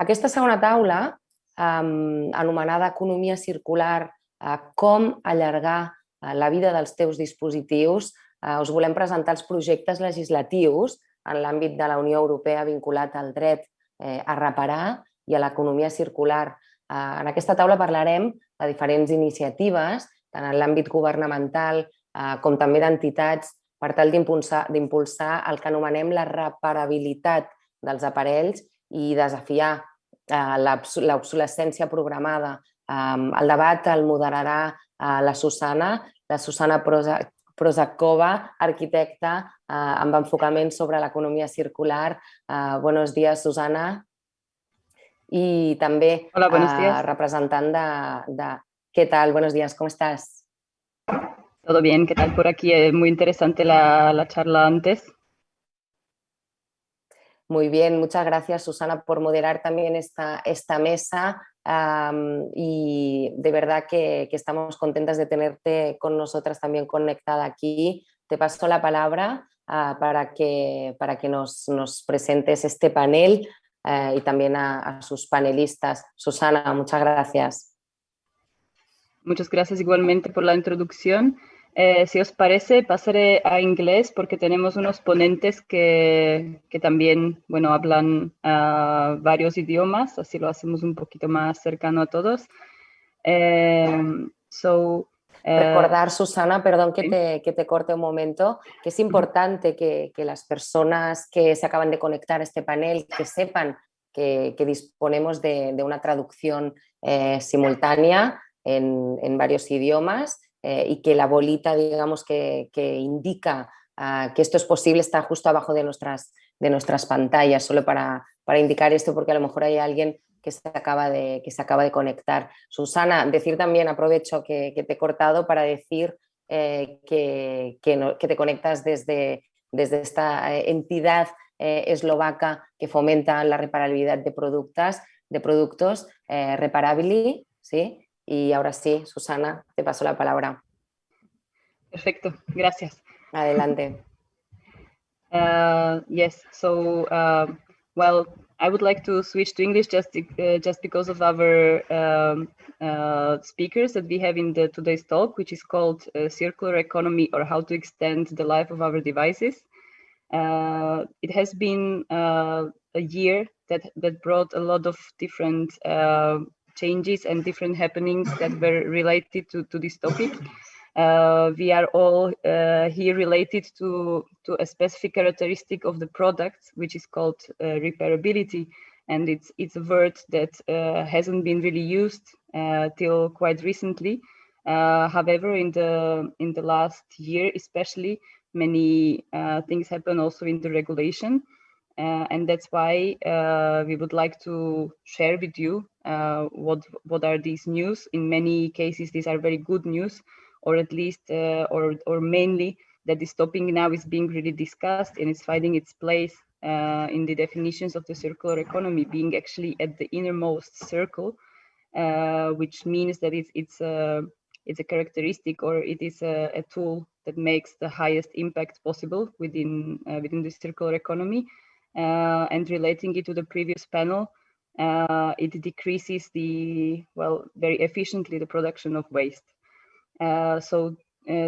Aquesta segona taula, um, anomenada Economia Circular, uh, com allargar uh, la vida dels teus dispositius, uh, us volem presentar els projectes legislatius en l'àmbit de la Unió Europea vinculat al dret eh, a reparar i a l'economia circular. Eh, en aquesta taula parlarem de diferents iniciatives, tant en l'àmbit governamental eh, com també d'entitats, per tal d'impulsar el que anomenem la reparabilitat dels aparells i desafiar eh, l'obsolescència programada. Eh, el debat el moderarà eh, la Susana, la Susana Prosakova, arquitecta eh, amb enfocament sobre l'economia circular. Eh, buenos días, Susana. I també Hola, buenos eh, días. representant de, de... ¿Qué tal? Buenos días, ¿cómo estás? Todo bien, ¿qué tal por aquí? Es muy interesante la, la charla antes. Muy bien, muchas gracias Susana por moderar también esta, esta mesa y de verdad que, estamos contentas de tenerte con nosotras también conectada aquí. Te paso la palabra uh, para que, para que nos, nos presentes este panel uh, y también a sus panelistas. Susana, muchas gracias. Muchas gracias igualmente por la introducción. Eh, si os parece, pasaré a inglés porque tenemos unos ponentes que, que también bueno, hablan uh, varios idiomas, así lo hacemos un poquito más cercano a todos. So, eh, Recordar, Susana, perdón que te, que te, corte un momento, que es importante que, que, las personas que se acaban de conectar a este panel, que sepan que, que disponemos de, de, una traducción eh, simultánea en, en varios idiomas eh, y que la bolita, digamos, que, que indica uh, que esto es posible está justo abajo de nuestras, de nuestras pantallas, solo para, para indicar esto porque a lo mejor hay alguien que se acaba de, que se acaba de conectar. Susana, decir también, aprovecho que, te he cortado para decir eh, que, que, te conectas desde, desde esta eh, entidad eslovaca que fomenta la reparabilidad de productos, de productos eh, Reparabili, ¿sí? Y ahora sí, Susana, te paso la palabra. Perfecto, gracias. Adelante. Uh, yes, so, uh, well, I would like to switch to English just uh, just because of our um, uh, speakers that we have in the today's talk, which is called uh, Circular Economy or How to Extend the Life of Our Devices. Uh, it has been a year that, that brought a lot of different changes and different happenings that were related to, to this topic. Uh, we are all uh, here related to, to a specific characteristic of the product, which is called uh, repairability. And it's, it's a word that uh, hasn't been really used uh, till quite recently. Uh, however, in the, in the last year, especially, many things happen also in the regulation. Uh, and that's why uh, we would like to share with you uh, what what are these news. In many cases, these are very good news, or at least, uh, or or mainly that this topic now is being really discussed and it's finding its place uh, in the definitions of the circular economy, being actually at the innermost circle, uh, which means that it's it's a it's a characteristic or it is a, a tool that makes the highest impact possible within within the circular economy uh, and relating it to the previous panel, uh, it decreases the, well, very efficiently the production of waste. Uh, so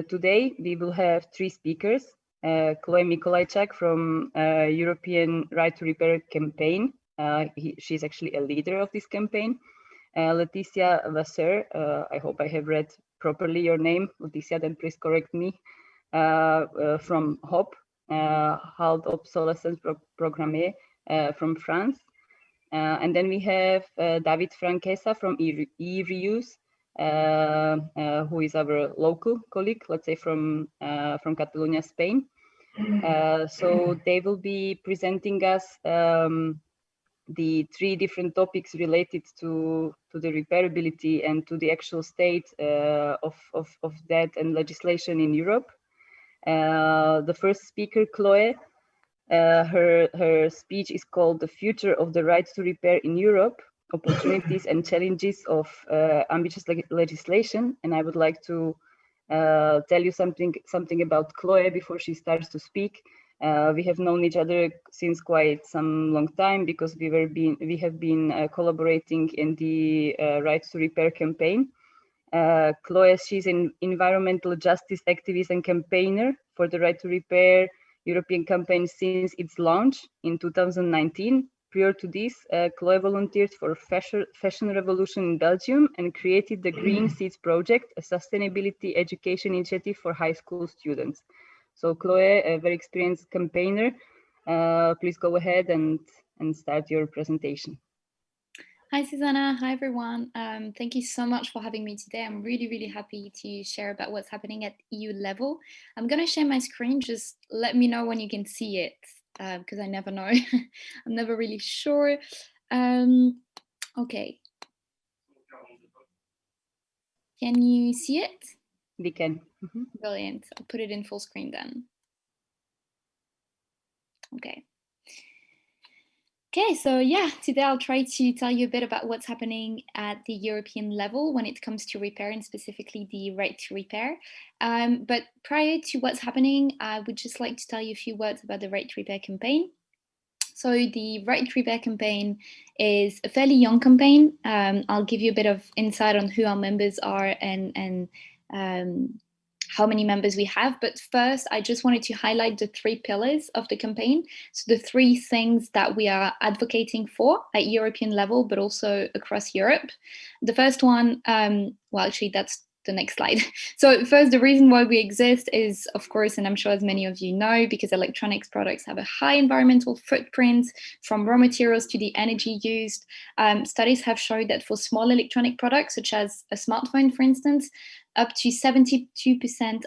today we will have three speakers, Chloe Mikolajczak from European Right to Repair campaign. He, she's actually a leader of this campaign. Uh, Laetitia Vasseur, uh, I hope I have read properly your name, Laetitia, then please correct me, uh, from HOP, uh, Halt Obsolescence Pro Programme uh, from France. Uh, and then we have David Franquesa from e-reuse, who is our local colleague, let's say from, from Catalonia, Spain. so they will be presenting us um, the three different topics related to, to the repairability and to the actual state uh, of, of, of that and legislation in Europe. Uh, the first speaker, Chloe, uh, her, her speech is called The Future of the Right to Repair in Europe, Opportunities and Challenges of uh, Ambitious leg Legislation. And I would like to uh, tell you something, something about Chloe before she starts to speak. Uh, we have known each other since quite some long time because we were been we have been collaborating in the Right to Repair campaign. Uh, Chloe, she's an environmental justice activist and campaigner for the Right to Repair European campaign since its launch in 2019. Prior to this, uh, Chloe volunteered for Fashion, Fashion Revolution in Belgium and created the Green Seeds Project, a sustainability education initiative for high school students. So Chloe, a very experienced campaigner, uh, please go ahead and, and start your presentation. Hi, Susanna. Hi, everyone. Um, thank you so much for having me today. I'm really, really happy to share about what's happening at EU level. I'm going to share my screen. Just let me know when you can see it because uh, I never know. I'm never really sure. Um, okay. Can you see it? We can. Mm -hmm. Brilliant. I'll put it in full screen then. Okay. Okay, so yeah, today I'll try to tell you a bit about what's happening at the European level when it comes to repair and specifically the right to repair. Um, but prior to what's happening, I would just like to tell you a few words about the right to repair campaign. So the Right to Repair campaign is a fairly young campaign. Um, I'll give you a bit of insight on who our members are and, and um, how many members we have. But first, I just wanted to highlight the three pillars of the campaign. So the three things that we are advocating for at European level, but also across Europe. The first one, um, well, actually, that's the next slide. So first, the reason why we exist is, of course, and I'm sure as many of you know, because electronics products have a high environmental footprint from raw materials to the energy used. Um, studies have showed that for small electronic products, such as a smartphone, for instance, up to 72%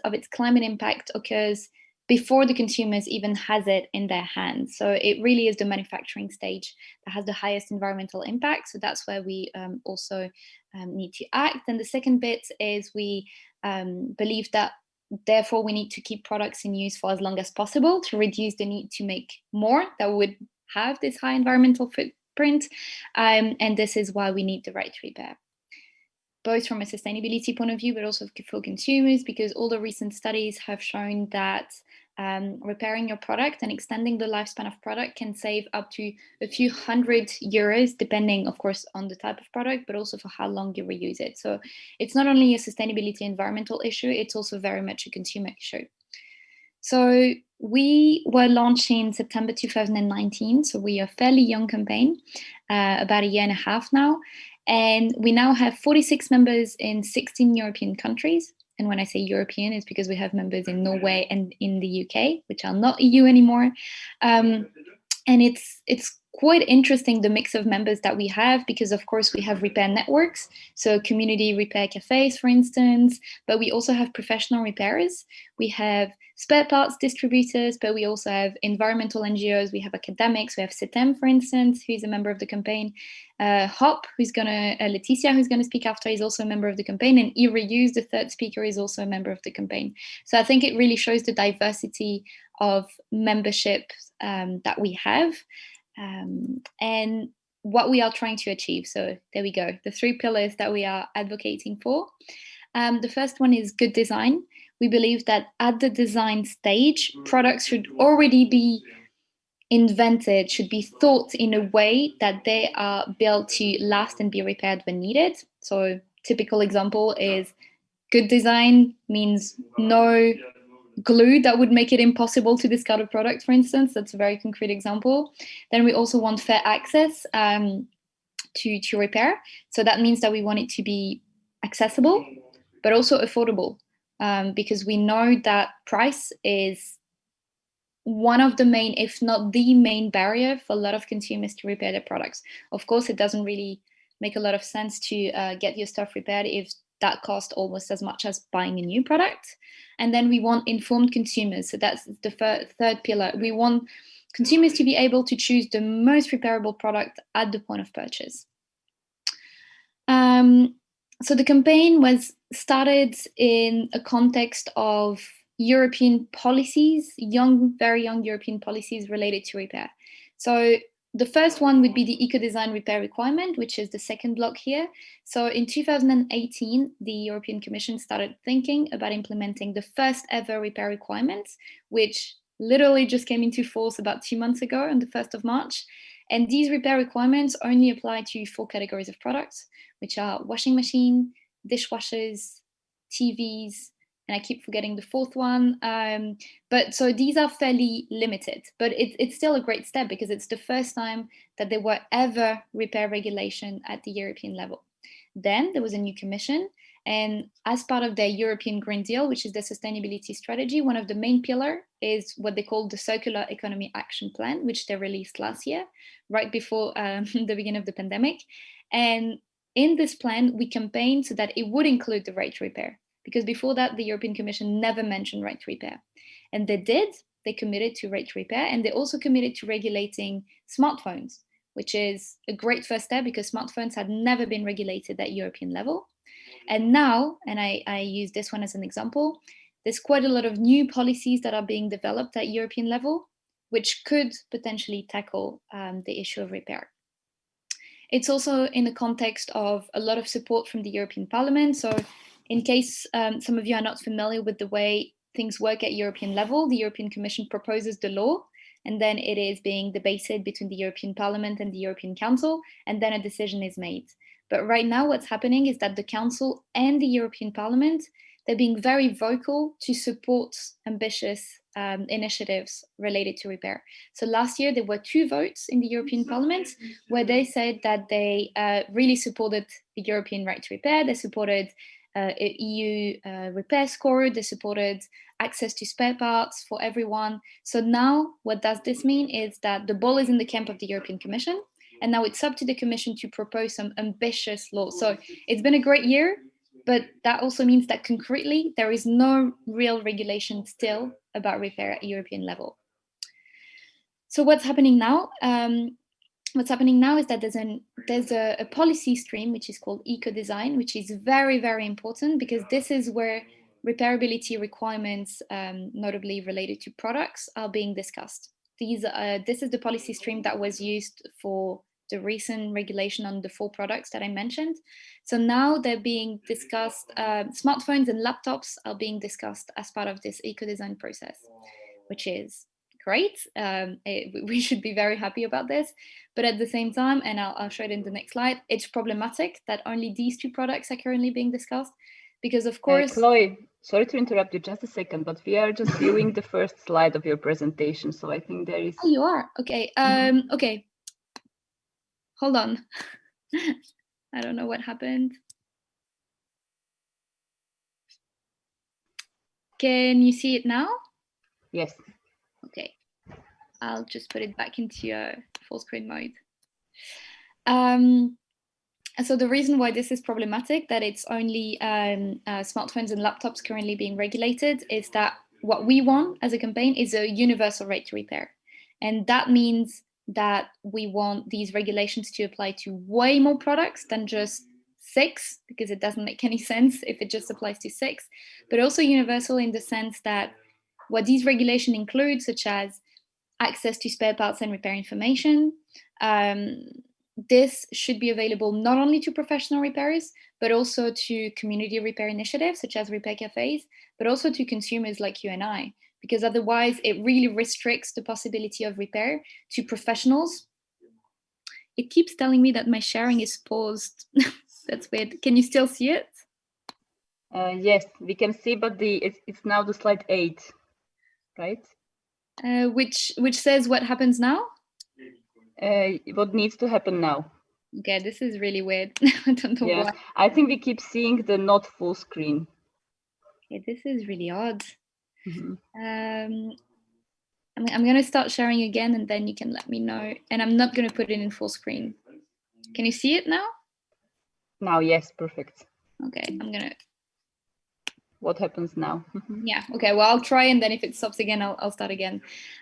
of its climate impact occurs before the consumers even has it in their hands. So it really is the manufacturing stage that has the highest environmental impact. So that's where we um, also um, need to act. And the second bit is we um, believe that therefore we need to keep products in use for as long as possible to reduce the need to make more that would have this high environmental footprint. Um, and this is why we need the right to repair both from a sustainability point of view, but also for consumers, because all the recent studies have shown that um, repairing your product and extending the lifespan of product can save up to a few hundred euros, depending, of course, on the type of product, but also for how long you reuse it. So it's not only a sustainability environmental issue, it's also very much a consumer issue. So we were launched in September 2019, so we are a fairly young campaign, uh, about a year and a half now. And we now have 46 members in 16 European countries. And when I say European, it's because we have members in Norway and in the UK, which are not EU anymore. Um, and it's it's quite interesting the mix of members that we have because of course we have repair networks so community repair cafes for instance but we also have professional repairers. We have spare parts distributors, but we also have environmental NGOs, we have academics, we have CETEM, for instance, who's a member of the campaign, uh, HOP, who's gonna, uh, Laetitia, who's gonna speak after, is also a member of the campaign, and eReuse, the third speaker, is also a member of the campaign. So I think it really shows the diversity of membership um, that we have um, and what we are trying to achieve. So there we go, the three pillars that we are advocating for. Um, the first one is good design we believe that at the design stage, products should already be invented, should be thought in a way that they are built to last and be repaired when needed. So typical example is good design means no glue that would make it impossible to discard a product, for instance. That's a very concrete example. Then we also want fair access um, to, to repair. So that means that we want it to be accessible, but also affordable um, because we know that price is one of the main, if not the main barrier for a lot of consumers to repair their products. Of course, it doesn't really make a lot of sense to uh, get your stuff repaired if that cost almost as much as buying a new product. And then we want informed consumers. So that's the third pillar. We want consumers to be able to choose the most repairable product at the point of purchase. Um, so the campaign was started in a context of European policies, young, very young European policies related to repair. So the first one would be the eco-design repair requirement, which is the second block here. So in 2018, the European Commission started thinking about implementing the first ever repair requirements, which literally just came into force about two months ago on the 1st of March. And these repair requirements only apply to four categories of products, which are washing machine, dishwashers, TVs, and I keep forgetting the fourth one. Um, but so these are fairly limited, but it, it's still a great step because it's the first time that there were ever repair regulation at the European level. Then there was a new commission and as part of their European Green Deal, which is their sustainability strategy, one of the main pillar is what they call the Circular Economy Action Plan, which they released last year, right before um, the beginning of the pandemic. And in this plan, we campaigned so that it would include the right to repair, because before that, the European Commission never mentioned right to repair. And they did, they committed to right to repair, and they also committed to regulating smartphones, which is a great first step because smartphones had never been regulated at European level. And now, and I, I use this one as an example, there's quite a lot of new policies that are being developed at European level, which could potentially tackle um, the issue of repair. It's also in the context of a lot of support from the European Parliament. So in case um, some of you are not familiar with the way things work at European level, the European Commission proposes the law and then it is being debated between the European Parliament and the European Council, and then a decision is made. But right now what's happening is that the Council and the European Parliament, they're being very vocal to support ambitious um, initiatives related to repair. So last year there were two votes in the European Parliament where they said that they uh, really supported the European right to repair, they supported uh, EU uh, repair score, they supported access to spare parts for everyone. So now what does this mean is that the ball is in the camp of the European Commission and now it's up to the Commission to propose some ambitious laws. So it's been a great year, but that also means that concretely there is no real regulation still about repair at European level. So what's happening now? Um, what's happening now is that there's an there's a, a, policy stream which is called eco design which is very very important because this is where repairability requirements um, notably related to products are being discussed these uh, this is the policy stream that was used for the recent regulation on the four products that I mentioned. So now they're being discussed, uh, smartphones and laptops are being discussed as part of this eco-design process, which is great. Um, it, we should be very happy about this. But at the same time, and I'll, I'll show it in the next slide, it's problematic that only these two products are currently being discussed because of course- uh, Chloe, sorry to interrupt you just a second, but we are just viewing the first slide of your presentation. So I think there is- Oh, you are? Okay, mm-hmm. um, okay hold on. I don't know what happened. Can you see it now? Yes. I'll just put it back into uh, full screen mode. Um, so the reason why this is problematic, that it's only um, uh, smartphones and laptops currently being regulated, is that what we want as a campaign is a universal right to repair. And that means that we want these regulations to apply to way more products than just six, because it doesn't make any sense if it just applies to six, but also universal in the sense that what these regulations include, such as access to spare parts and repair information, um, this should be available not only to professional repairers, but also to community repair initiatives, such as repair cafes, but also to consumers like you and I, because otherwise it really restricts the possibility of repair to professionals. It keeps telling me that my sharing is paused. That's weird. Can you still see it? Uh, yes, we can see, but the it's, it's now the slide eight, right? Uh, which which says what happens now? Uh, what needs to happen now? Okay, this is really weird. I don't know yeah, why. I think we keep seeing the not full screen. Okay, this is really odd. Mm -hmm. um, I'm, I'm going to start sharing again and then you can let me know. And I'm not going to put it in full screen. Can you see it now? Now, yes, perfect. Okay, I'm going to what happens now. yeah, okay, well, I'll try and then if it stops again, I'll, I'll start again.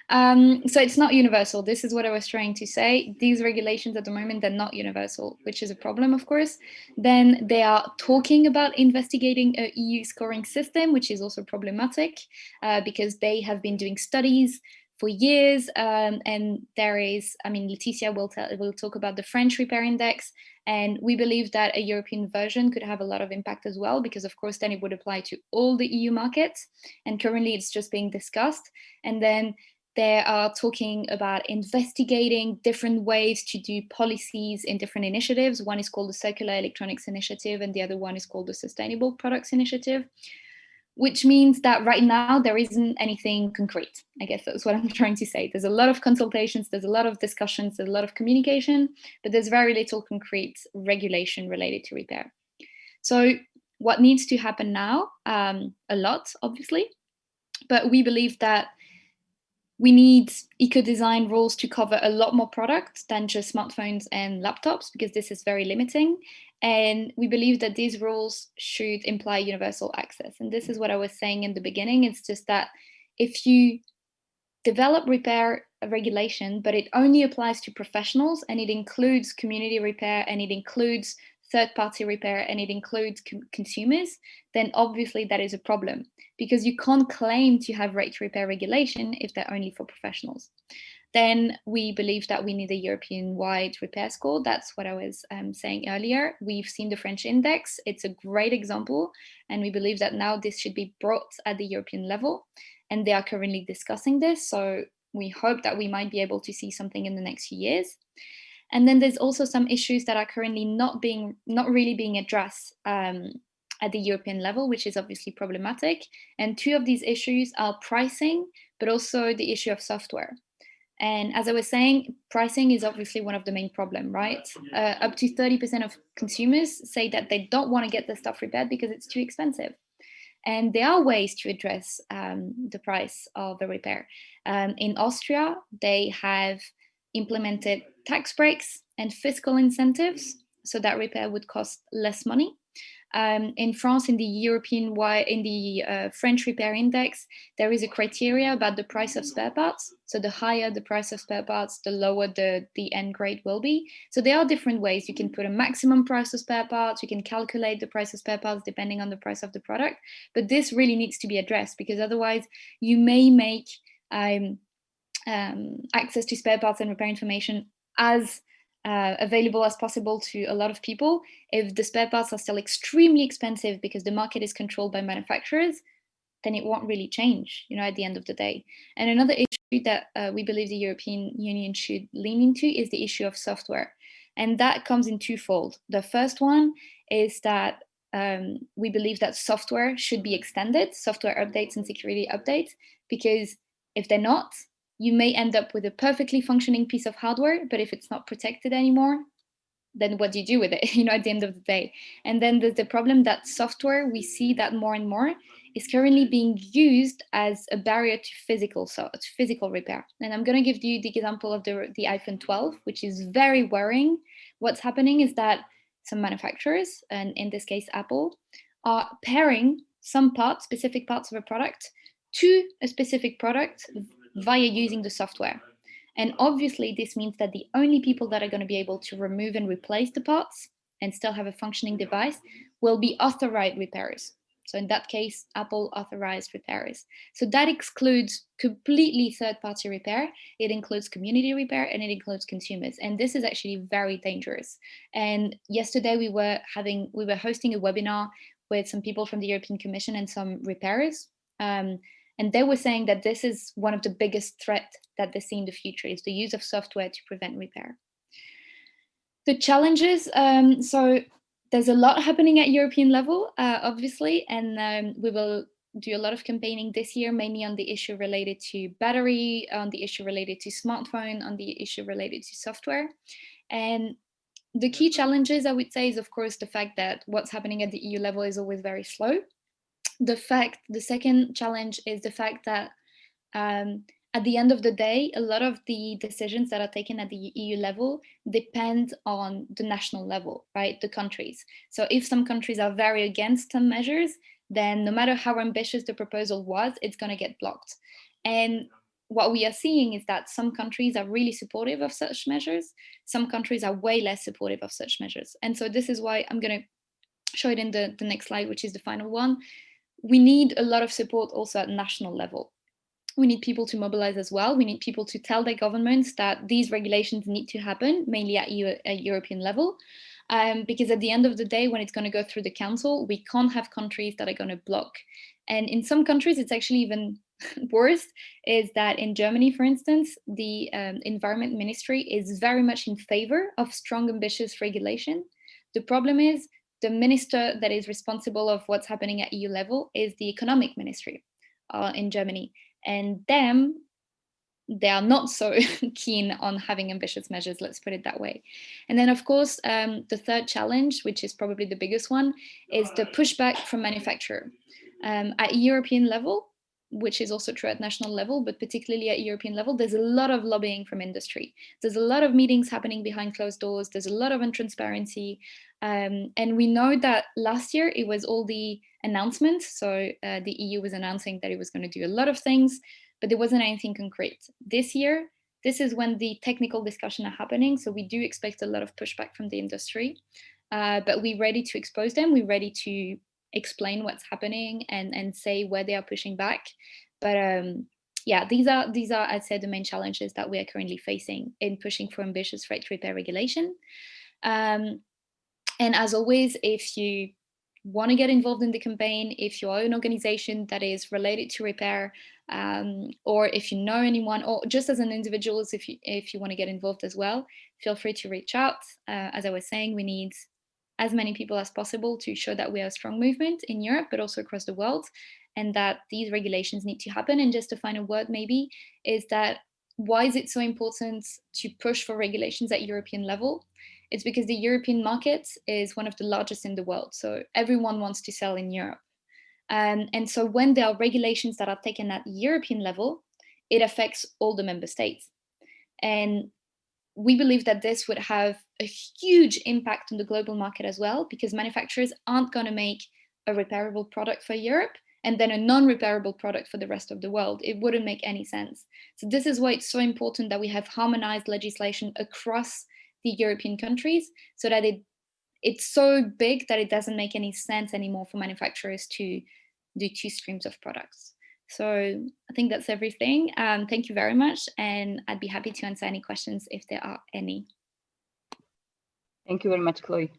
Um, so it's not universal. This is what I was trying to say. These regulations at the moment, they're not universal, which is a problem, of course. Then they are talking about investigating a EU scoring system, which is also problematic uh, because they have been doing studies for years. Um, and there is, I mean, Laetitia will, tell, will talk about the French repair index. And we believe that a European version could have a lot of impact as well, because of course, then it would apply to all the EU markets. And currently it's just being discussed. And then they are talking about investigating different ways to do policies in different initiatives. One is called the Circular Electronics Initiative and the other one is called the Sustainable Products Initiative which means that right now there isn't anything concrete. I guess that's what I'm trying to say. There's a lot of consultations, there's a lot of discussions, there's a lot of communication, but there's very little concrete regulation related to repair. So what needs to happen now? Um, a lot, obviously, but we believe that we need eco-design rules to cover a lot more products than just smartphones and laptops because this is very limiting. And we believe that these rules should imply universal access. And this is what I was saying in the beginning. It's just that if you develop repair regulation, but it only applies to professionals and it includes community repair and it includes third-party repair and it includes consumers, then obviously that is a problem because you can't claim to have to repair regulation if they're only for professionals. Then we believe that we need a European-wide repair score. That's what I was um, saying earlier. We've seen the French index. It's a great example. And we believe that now this should be brought at the European level. And they are currently discussing this. So we hope that we might be able to see something in the next few years. And then there's also some issues that are currently not being, not really being addressed um, at the European level, which is obviously problematic. And two of these issues are pricing, but also the issue of software. And as I was saying, pricing is obviously one of the main problem, right? Uh, up to 30% of consumers say that they don't want to get the stuff repaired because it's too expensive. And there are ways to address um, the price of the repair. Um, in Austria, they have implemented tax breaks and fiscal incentives so that repair would cost less money. Um, in France, in the European, in the uh, French repair index, there is a criteria about the price of spare parts. So the higher the price of spare parts, the lower the, the end grade will be. So there are different ways. You can put a maximum price of spare parts. You can calculate the price of spare parts depending on the price of the product. But this really needs to be addressed because otherwise you may make um, um, access to spare parts and repair information as uh, available as possible to a lot of people. If the spare parts are still extremely expensive because the market is controlled by manufacturers, then it won't really change, you know, at the end of the day. And another issue that uh, we believe the European Union should lean into is the issue of software. And that comes in twofold. The first one is that um, we believe that software should be extended, software updates and security updates, because if they're not, you may end up with a perfectly functioning piece of hardware, but if it's not protected anymore, then what do you do with it, you know, at the end of the day? And then there's the problem that software, we see that more and more, is currently being used as a barrier to physical, so to physical repair. And I'm going to give you the example of the, the iPhone 12, which is very worrying. What's happening is that some manufacturers, and in this case, Apple, are pairing some parts, specific parts of a product to a specific product via using the software. And obviously this means that the only people that are going to be able to remove and replace the parts and still have a functioning device will be authorized repairers. So in that case, Apple authorized repairers. So that excludes completely third-party repair. It includes community repair and it includes consumers. And this is actually very dangerous. And yesterday we were having, we were hosting a webinar with some people from the European Commission and some repairers. Um, and they were saying that this is one of the biggest threat that they see in the future is the use of software to prevent repair. The challenges, um, so there's a lot happening at European level, uh, obviously, and um, we will do a lot of campaigning this year, mainly on the issue related to battery, on the issue related to smartphone, on the issue related to software. And the key challenges, I would say, is of course the fact that what's happening at the EU level is always very slow the fact, the second challenge is the fact that um, at the end of the day, a lot of the decisions that are taken at the EU level depend on the national level, right? The countries. So if some countries are very against some measures, then no matter how ambitious the proposal was, it's going to get blocked. And what we are seeing is that some countries are really supportive of such measures. Some countries are way less supportive of such measures. And so this is why I'm going to show it in the, the next slide, which is the final one we need a lot of support also at national level. we need people to mobilize as well. We need people to tell their governments that these regulations need to happen, mainly at, EU, at European level. Um, because at the end of the day, when it's going to go through the council, we can't have countries that are going to block. And in some countries, it's actually even worse, is that in Germany, for instance, the um, environment ministry is very much in favor of strong, ambitious regulation. The problem is the minister that is responsible of what's happening at EU level is the economic ministry uh, in Germany and them they are not so keen on having ambitious measures, let's put it that way. And then, of course, um, the third challenge, which is probably the biggest one, is the pushback from manufacturer. Um, at European level, which is also true at national level, but particularly at European level, there's a lot of lobbying from industry. There's a lot of meetings happening behind closed doors. There's a lot of untransparency. Um, and we know that last year it was all the announcements. So uh, the EU was announcing that it was going to do a lot of things, but there wasn't anything concrete. This year, this is when the technical discussion are happening. So we do expect a lot of pushback from the industry, uh, but we're ready to expose them. We're ready to explain what's happening and, and say where they are pushing back. But um, yeah, these are, these are, I'd say, the main challenges that we are currently facing in pushing for ambitious freight repair regulation. Um, and as always, if you want to get involved in the campaign, if you are an organization that is related to repair, um, or if you know anyone, or just as an individual, if you, if you want to get involved as well, feel free to reach out. Uh, as I was saying, we need as many people as possible to show that we are a strong movement in Europe, but also across the world, and that these regulations need to happen. And just a final word maybe is that why is it so important to push for regulations at European level? It's because the European market is one of the largest in the world. So everyone wants to sell in Europe. Um, and so when there are regulations that are taken at European level, it affects all the member states. And we believe that this would have a huge impact on the global market as well, because manufacturers aren't going to make a repairable product for Europe and then a non-repairable product for the rest of the world. It wouldn't make any sense. So this is why it's so important that we have harmonized legislation across the European countries so that it it's so big that it doesn't make any sense anymore for manufacturers to do two streams of products. So I think that's everything. Um, thank you very much. And I'd be happy to answer any questions if there are any. Thank you very much, Chloe.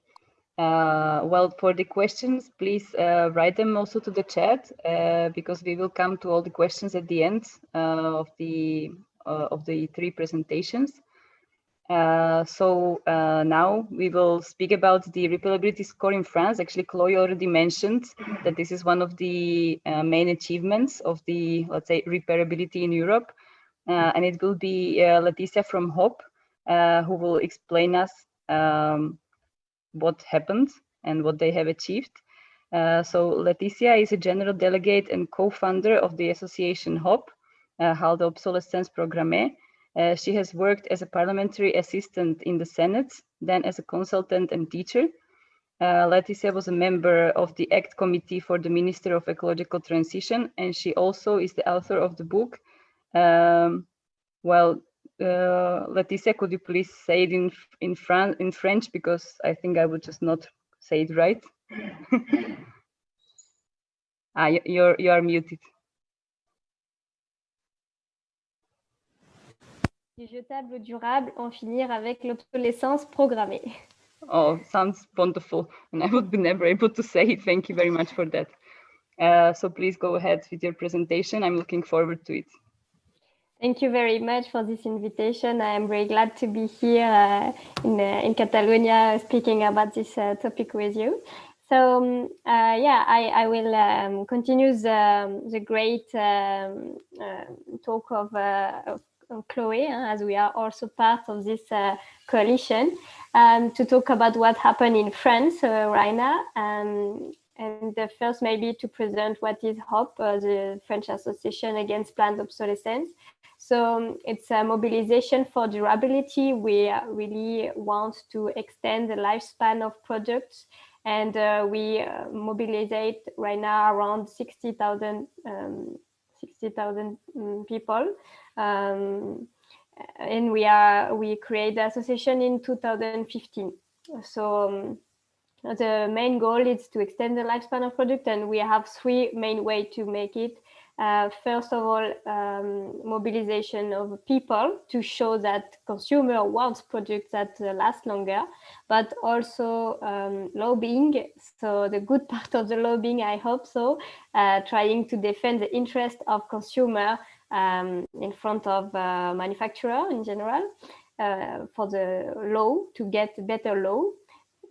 Uh, well, for the questions, please uh, write them also to the chat uh, because we will come to all the questions at the end uh, of the uh, of the three presentations. Uh, so uh, now we will speak about the repairability score in France. Actually, Chloe already mentioned that this is one of the uh, main achievements of the, let's say, repairability in Europe. Uh, and it will be uh, Laetitia from HOP who will explain us um, what happened and what they have achieved. so Laetitia is a general delegate and co-founder of the association HOP, uh, Halte Obsolescence Programme, uh, she has worked as a parliamentary assistant in the Senate, then as a consultant and teacher. Uh, Laetitia was a member of the ACT Committee for the Minister of Ecological Transition, and she also is the author of the book. Um, well, uh, Laetitia, could you please say it in in, Fran in French because I think I would just not say it right. ah, you're you are muted. Du jetable durable, en finir avec l'obsolescence programmée. Oh, sounds wonderful. And I would be never able to say it. Thank you very much for that. Uh, so please go ahead with your presentation. I'm looking forward to it. Thank you very much for this invitation. I am very glad to be here uh, in, uh, in Catalonia speaking about this uh, topic with you. So um, uh, yeah, I, I will um, continue the, the great um, uh, talk of, of Chloe, as we are also part of this uh, coalition, um, to talk about what happened in France uh, right now. Um, and the first maybe to present what is HOP, uh, the French Association Against Planned Obsolescence. So um, it's a mobilization for durability. We really want to extend the lifespan of products and uh, we uh, mobilize right now around 60,000 um, 60,000 um, people um, and we are we create the association in 2015. So um, the main goal is to extend the lifespan of product, and we have three main way to make it. uh, first of all, um, mobilization of people to show that consumer wants products that uh, last longer, but also um, lobbying. So the good part of the lobbying, I hope so, uh, trying to defend the interest of consumer um, in front of uh, manufacturer in general uh, for the law to get better law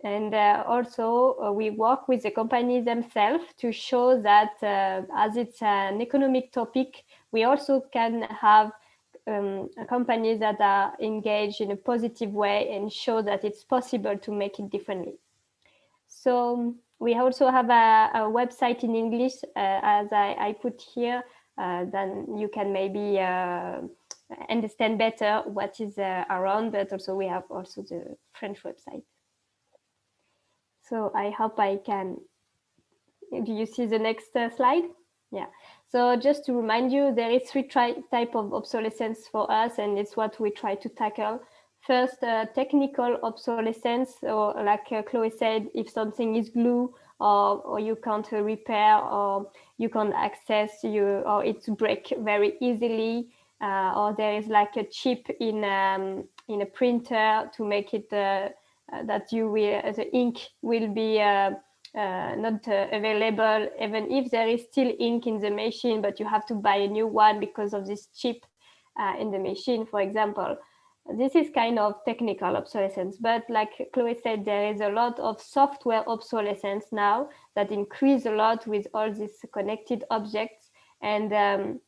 and uh, also uh, we work with the companies themselves to show that uh, as it's an economic topic, we also can have um, companies that are engaged in a positive way and show that it's possible to make it differently. So we also have a, a website in English, uh, as I, I, put here, then you can maybe uh, understand better what is around, but also we have also the French website. So I hope I can, do you see the next uh, slide? Yeah. So just to remind you, there is three type of obsolescence for us, and it's what we try to tackle. First, uh, technical obsolescence, or like uh, Chloe said, if something is glue or, or you can't repair or you can't access you or it break very easily, uh, or there is like a chip in um, in a printer to make it uh, uh, that you will, the ink will be uh, uh, not available, even if there is still ink in the machine, but you have to buy a new one because of this chip in the machine, for example this is kind of technical obsolescence, but like Chloe said, there is a lot of software obsolescence now that increase a lot with all these connected objects. And um,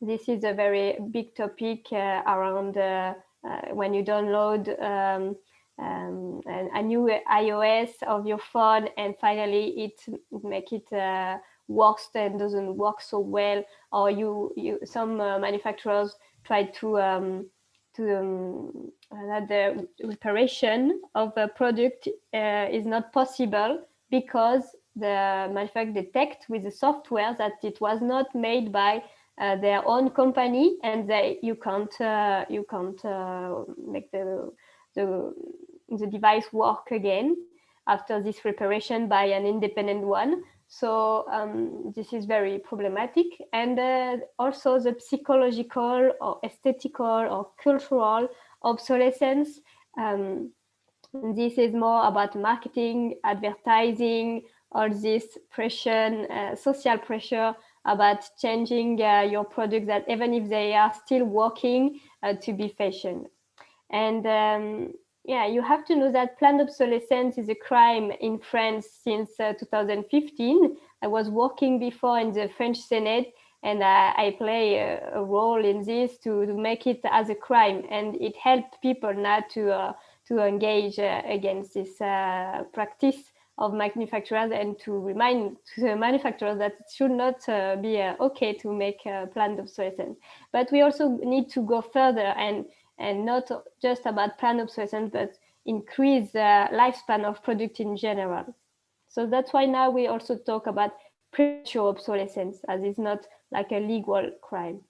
this is a very big topic uh, around uh, uh, when you download um, um, a new iOS of your phone, and finally it make it uh, worse and doesn't work so well, or you you some uh, manufacturers try to um, to um, that the reparation of a product uh, is not possible because the manufacturer detect with the software that it was not made by uh, their own company and they you can't uh, you can't uh, make the the the device work again after this reparation by an independent one. So um, this is very problematic. And uh, also the psychological or aesthetical or cultural obsolescence. Um, this is more about marketing, advertising, all this pressure, uh, social pressure about changing uh, your product that even if they are still working uh, to be fashion. And um, yeah, you have to know that planned obsolescence is a crime in France since uh, 2015. I was working before in the French Senate and uh, I play a, a, role in this to, to, make it as a crime. And it helped people now to, uh, to engage uh, against this uh, practice of manufacturers and to remind the manufacturers that it should not uh, be okay to make planned obsolescence. But we also need to go further and and not just about planned obsolescence, but increase the lifespan of product in general. So that's why now we also talk about premature obsolescence as it's not like a legal crime.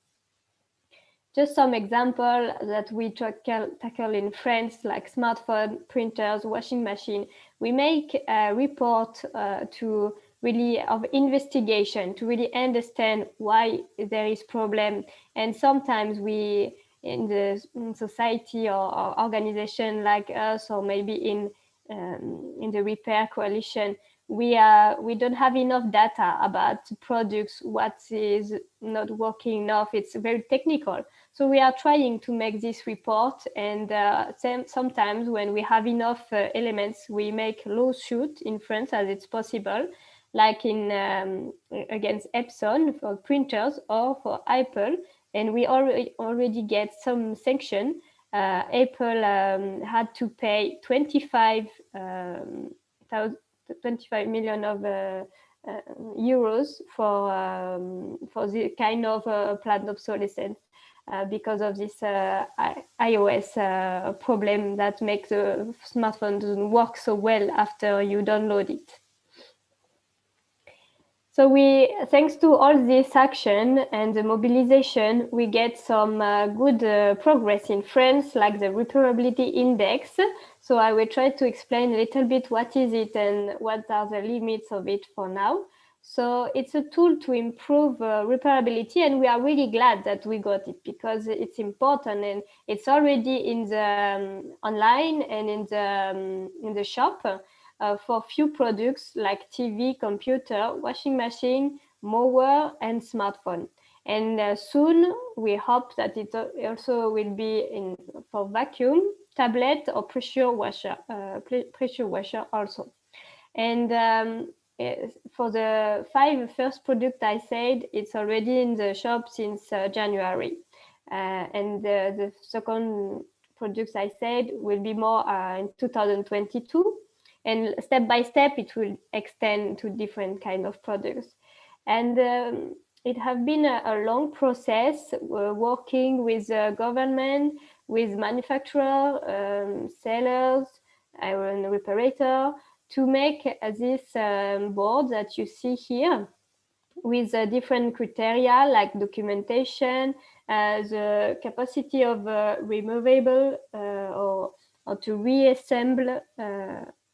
Just some example that we tackle, tackle in France, like smartphone, printers, washing machine. We make a report uh, to really of investigation to really understand why there is problem. And sometimes we in the society or, or, organization like us, or maybe in um, in the repair coalition, we are we don't have enough data about products, what is not working enough. It's very technical. So we are trying to make this report, and uh, sometimes when we have enough uh, elements, we make lawsuit in France as it's possible, like in um, against Epson for printers or for Apple and we already already get some sanction. Uh, Apple um, had to pay 25, um, 25 million of uh, uh, euros for um, for the kind of uh, planned obsolescence uh, because of this uh, iOS problem that makes the smartphone doesn't work so well after you download it. So we, thanks to all this action and the mobilization, we get some uh, good uh, progress in France, like the repairability index. So I will try to explain a little bit what is it and what are the limits of it for now. So it's a tool to improve uh, repairability, and we are really glad that we got it because it's important and it's already in the um, online and in the um, in the shop uh, for few products like TV, computer, washing machine, mower, and smartphone. And uh, soon we hope that it also will be in for vacuum, tablet, or pressure washer, uh, pressure washer also. And um, eh, for the five first product I said, it's already in the shop since uh, January. Uh, and the, the, second products I said will be more uh, in 2022. And step by step, it will extend to different kind of products. And um, it has been a, a long process uh, working with the government, with manufacturer, um, sellers, iron reparator, to make this um, board that you see here with uh, different criteria like documentation, uh, the capacity of uh, removable uh, or, or to reassemble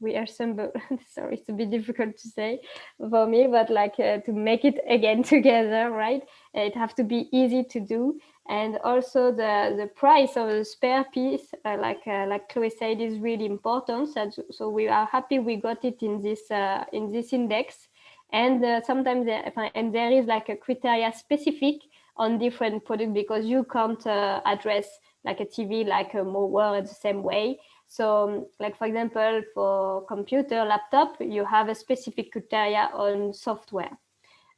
uh, reassemble sorry it's a bit difficult to say for me but like uh, to make it again together right? It have to be easy to do. And also the the price of the spare piece uh, like uh, like chloe said is really important. So, so we are happy we got it in this uh, in this index. And uh, sometimes there, and there is like a criteria specific on different products because you can't uh, address like a tv like a mower the same way so like, for example, for computer, laptop, you have a specific criteria on software.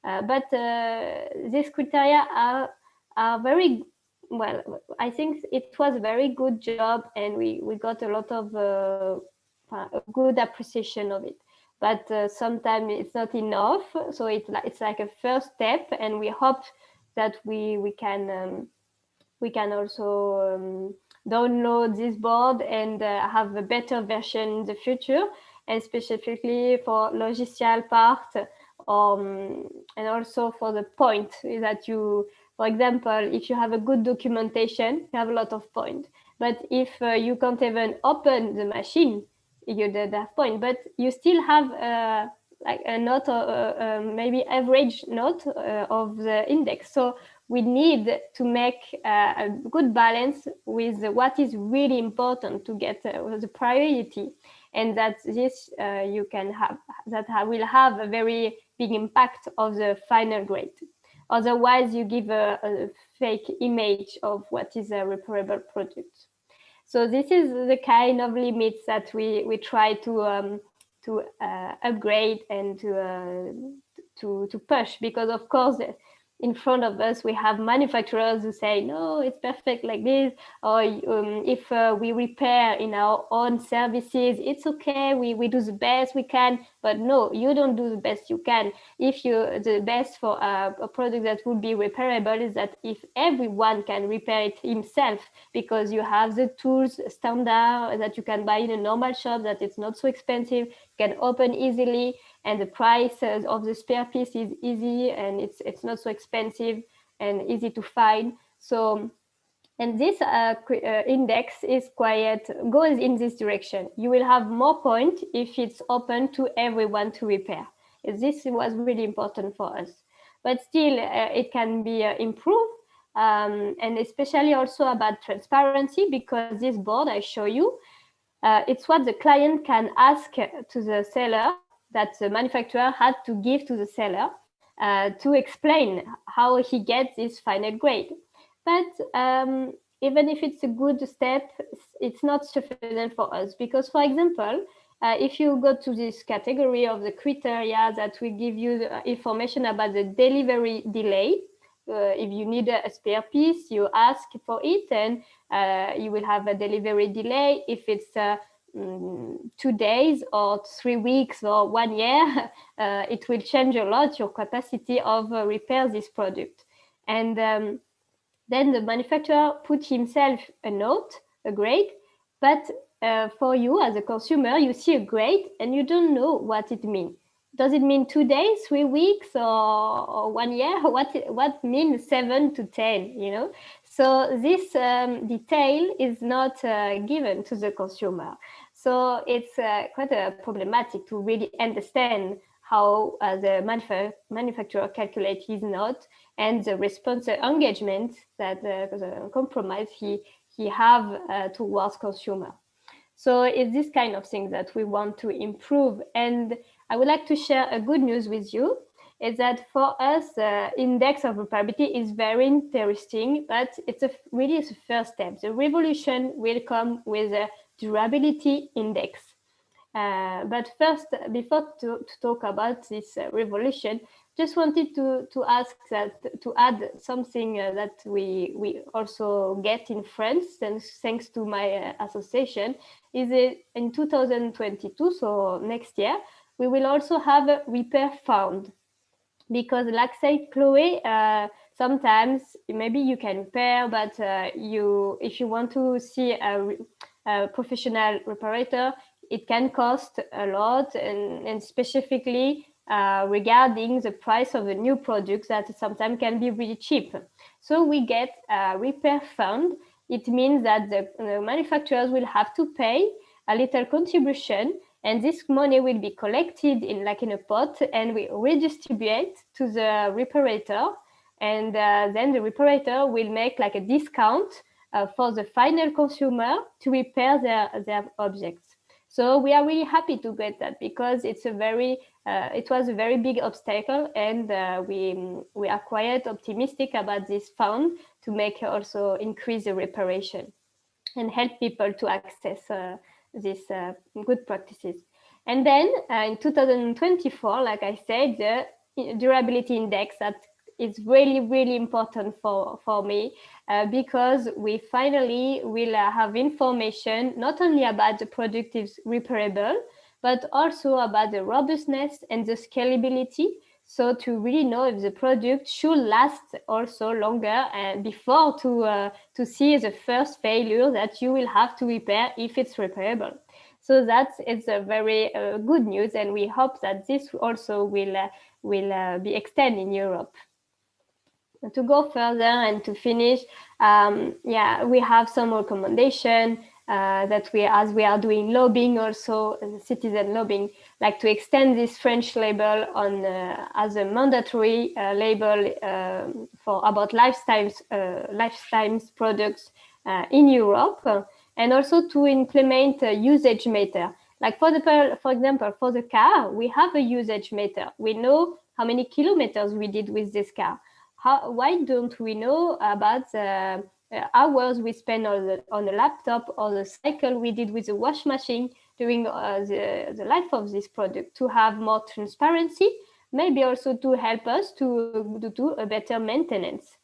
Uh, but uh, these criteria are, are very, well, I think it was a very good job and we, we got a lot of uh, good appreciation of it. But uh, sometimes it's not enough. So it's like, it's like a first step and we hope that we, we can, um, we can also um, download this board and uh, have a better version in the future and specifically for logicial part um, and also for the point that you for example if you have a good documentation you have a lot of point. But if uh, you can't even open the machine you don't have point. But you still have uh, like a note uh, uh maybe average note uh, of the index. So we need to make a good balance with what is really important to get uh, the priority and that this uh, you can have that will have a very big impact of the final grade. Otherwise you give a, a fake image of what is a repairable product. So this is the kind of limits that we we try to um, to uh, upgrade and to uh, to to push because of course in front of us we have manufacturers who say no it's perfect like this or um, if uh, we repair in our own services it's okay we, we do the best we can but no you don't do the best you can. If you the best for a, a product that would be repairable is that if everyone can repair it himself because you have the tools standard that you can buy in a normal shop that it's not so expensive can open easily and the price of the spare piece is easy and it's it's not so expensive and easy to find. So and this uh, uh, index is quite goes in this direction. You will have more point if it's open to everyone to repair. This was really important for us. But still uh, it can be uh, improved um, and especially also about transparency because this board I show you uh, it's what the client can ask to the seller that the manufacturer had to give to the seller uh, to explain how he gets this final grade. But um, even if it's a good step, it's not sufficient for us because, for example, uh, if you go to this category of the criteria that will give you information about the delivery delay, uh, if you need a, spare piece, you ask for it and uh, you will have a delivery delay. If it's uh, Mm, two days or three weeks or one year, uh, it will change a lot your capacity of uh, repair this product. And um, then the manufacturer put himself a note, a grade, but uh, for you as a consumer, you see a grade and you don't know what it means. Does it mean two days, three weeks, or, or one year? What what means seven to ten? You know, so this um, detail is not uh, given to the consumer. So it's uh, quite problematic to really understand how uh, the manuf manufacturer calculates his note and the response engagement that the compromise he, he have uh, towards consumer. So it's this kind of thing that we want to improve. And I would like to share a good news with you is that for us, uh, index of repairability is very interesting, but it's a, really a first step. The revolution will come with a durability index. Uh, but first, before to, to talk about this uh, revolution, just wanted to, to ask that to add something uh, that we we also get in France, and thanks to my uh, association, is it in 2022, so next year, we will also have a repair fund because like say Chloe, uh, sometimes maybe you can repair, but uh, you if you want to see a, a, professional reparator, it can cost a lot and, and specifically uh, regarding the price of the new products that sometimes can be really cheap. So we get a repair fund. It means that the, the manufacturers will have to pay a little contribution and this money will be collected in like in a pot and we redistribute to the reparator and uh, then the reparator will make like a discount uh, for the final consumer to repair their, their objects. So we are really happy to get that because it's a very, uh, it was a very big obstacle and uh, we, we are quite optimistic about this fund to make also increase the reparation and help people to access uh, these uh, good practices. And then uh, in 2024, like I said, the durability index that is really, really important for, for me uh, because we finally will uh, have information not only about the product is repairable, but also about the robustness and the scalability. So to really know if the product should last also longer and before to, uh, to see the first failure that you will have to repair if it's repairable. So that is it's a very uh, good news, and we hope that this also will uh, will uh, be extended in Europe. To go further and to finish, um, yeah, we have some recommendation uh, that we, as we are doing lobbying also, uh, citizen lobbying, like to extend this French label on uh, as a mandatory label um, for about lifestyles, lifestyles products in Europe and also to implement a usage meter. Like for the, for example, for the car, we have a usage meter. We know how many kilometers we did with this car. How, why don't we know about the uh, hours we spend on the, on the laptop or the cycle we did with the wash machine during uh, the, the life of this product to have more transparency, maybe also to help us to, to do a better maintenance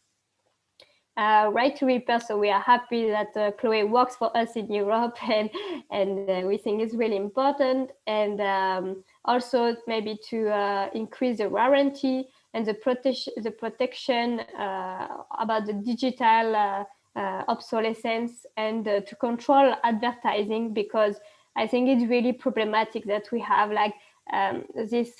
uh, right to repair. So we are happy that uh, Chloe works for us in Europe and, and uh, we think it's really important. And um, also maybe to uh, increase the warranty and the, prote the protection uh, about the digital obsolescence and to control advertising because I think it's really problematic that we have like um, this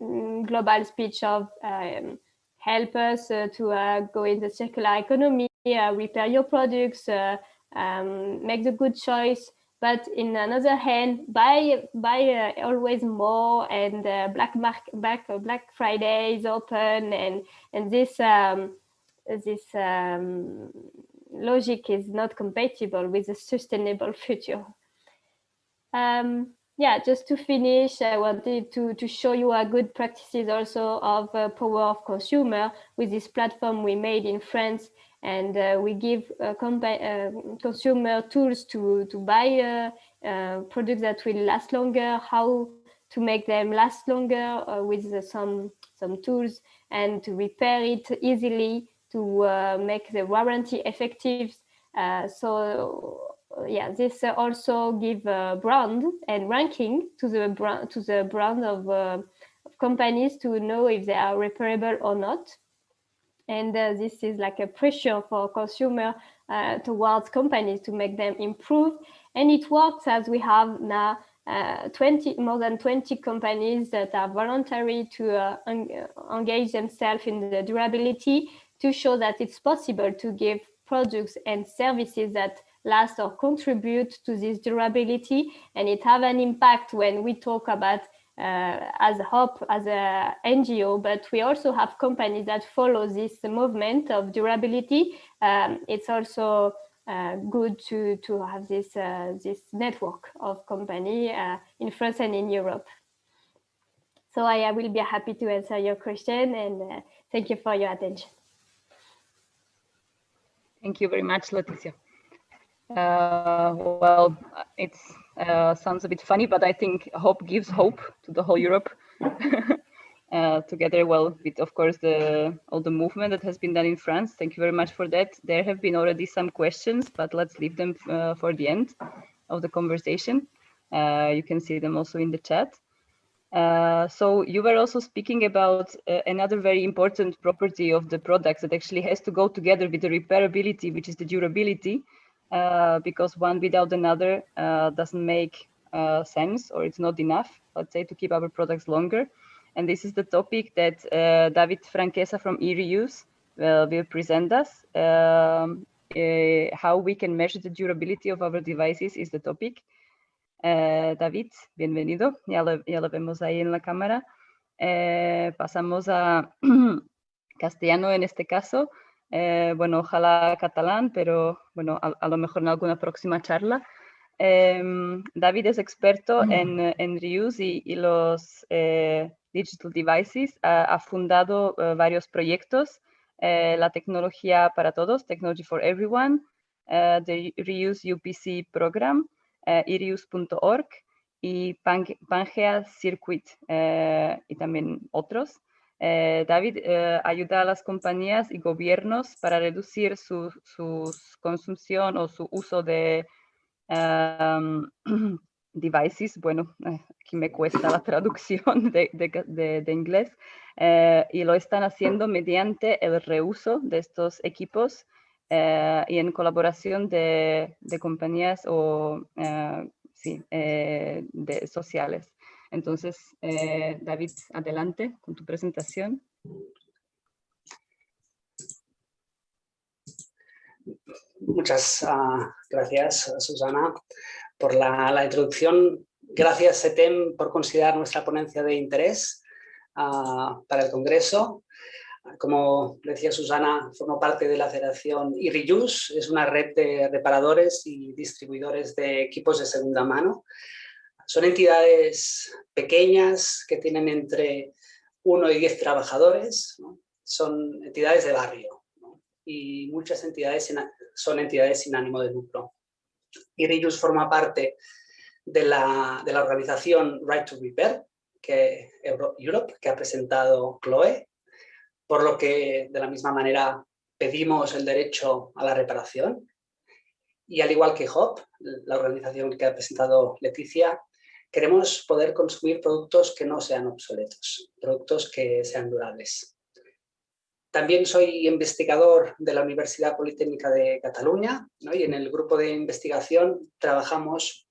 mm, global speech of um, help us uh, to uh, go in the circular economy, uh, repair your products, um, make the good choice. But in another hand, buy buy always more, and Black Mark, Black Black Friday is open, and and this um, this um, logic is not compatible with a sustainable future. Um, yeah, just to finish, I wanted to, to show you a good practices also of uh, power of consumer with this platform we made in France. And uh, we give uh, uh consumer tools to, to buy uh, uh, products that will last longer, how to make them last longer with some, some tools and to repair it easily, to make the warranty effective. so yeah, this uh, also give a brand and ranking to the brand to the brand of, uh, of companies to know if they are repairable or not. And uh, this is like a pressure for consumer towards companies to make them improve. And it works as we have now uh, 20 more than 20 companies that are voluntary to uh, engage themselves in the durability to show that it's possible to give products and services that last or contribute to this durability and it have an impact when we talk about uh, as HOP, as a NGO, but we also have companies that follow this movement of durability. Um, it's also uh, good to, to have this, uh, this network of company uh, in France and in Europe. So I, I, will be happy to answer your question and uh, thank you for your attention. Thank you very much, Laetitia. Uh, well, it uh, sounds a bit funny, but I think hope gives hope to the whole Europe. uh, together, well, with of course the all the movement that has been done in France. Thank you very much for that. There have been already some questions, but let's leave them uh, for the end of the conversation. Uh, you can see them also in the chat. Uh, so you were also speaking about another very important property of the products that actually has to go together with the repairability, which is the durability, uh, because one without another uh, doesn't make uh, sense or it's not enough, let's say, to keep our products longer. And this is the topic that David Franquesa from eReuse will present us. Um, how we can measure the durability of our devices is the topic. David, bienvenido, ya lo, ya lo, vemos ahí en la cámara. Pasamos a castellano en este caso. Eh, bueno, ojalá catalán, pero bueno, a, lo mejor en alguna próxima charla. Em, David es experto mm. en, en reuse y, los digital devices. Ha, fundado varios proyectos. la tecnología para todos, Technology for Everyone, the Reuse UPC Program, eh, irius.org y Pangea Circuit eh, y también otros. Eh, David ayuda a las compañías y gobiernos para reducir su, consumición o su uso de em, devices. Bueno, aquí me cuesta la traducción de, inglés. y lo están haciendo mediante el reuso de estos equipos eh, y en colaboración de, compañías o eh, sí, eh, de sociales. Entonces, David, adelante con tu presentación. Muchas uh, gracias, Susana, por la, introducción. Gracias, SETEM, por considerar nuestra ponencia de interés uh, para el Congreso. Como decía Susana, formo parte de la federación IRIUS, es una red de reparadores y distribuidores de equipos de segunda mano. Son entidades pequeñas que tienen entre 1 y 10 trabajadores, son entidades de barrio y muchas entidades son entidades sin ánimo de lucro. IRIUS forma parte de la, de la organización Right to Repair, que Europe, que ha presentado Chloe, por lo que de la misma manera pedimos el derecho a la reparación. Y al igual que HOP, la organización que ha presentado Leticia, queremos poder consumir productos que no sean obsoletos, productos que sean durables. También soy investigador de la Universidad Politécnica de Cataluña y en el grupo de investigación trabajamos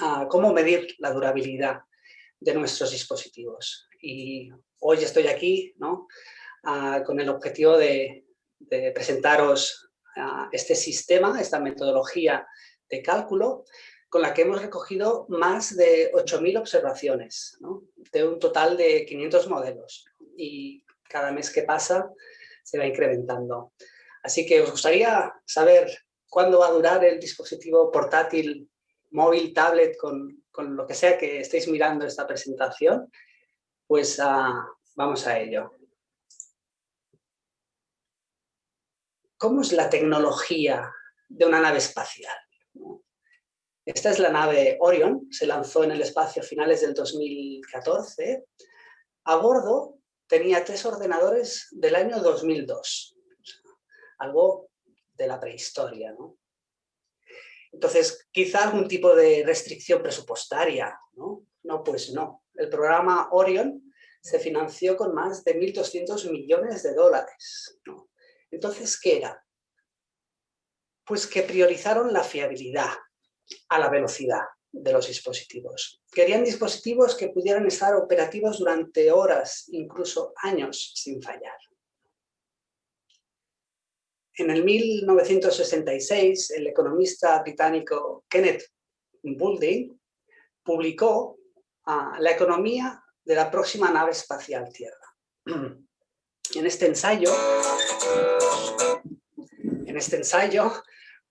a cómo medir la durabilidad de nuestros dispositivos. Y hoy estoy aquí ¿no? con el objetivo de, presentaros este sistema, esta metodología de cálculo, con la que hemos recogido más de 8.000 observaciones, de un total de 500 modelos. Y cada mes que pasa se va incrementando. Así que os gustaría saber cuándo va a durar el dispositivo portátil, móvil, tablet, con, lo que sea que estéis mirando esta presentación. Pues ah, vamos a ello. ¿Cómo es la tecnología de una nave espacial? Esta es la nave Orion, se lanzó en el espacio a finales del 2014. A bordo tenía tres ordenadores del año 2002, algo de la prehistoria. ¿no? Entonces, quizá algún tipo de restricción presupuestaria, ¿no? No, pues no. El programa Orion se financió con más de 1.200 millones de dólares. ¿no? Entonces, ¿qué era? Pues que priorizaron la fiabilidad a la velocidad de los dispositivos. Querían dispositivos que pudieran estar operativos durante horas, incluso años, sin fallar. En el 1966, el economista británico Kenneth Boulding publicó la economía de la próxima nave espacial Tierra. En este ensayo, en este ensayo,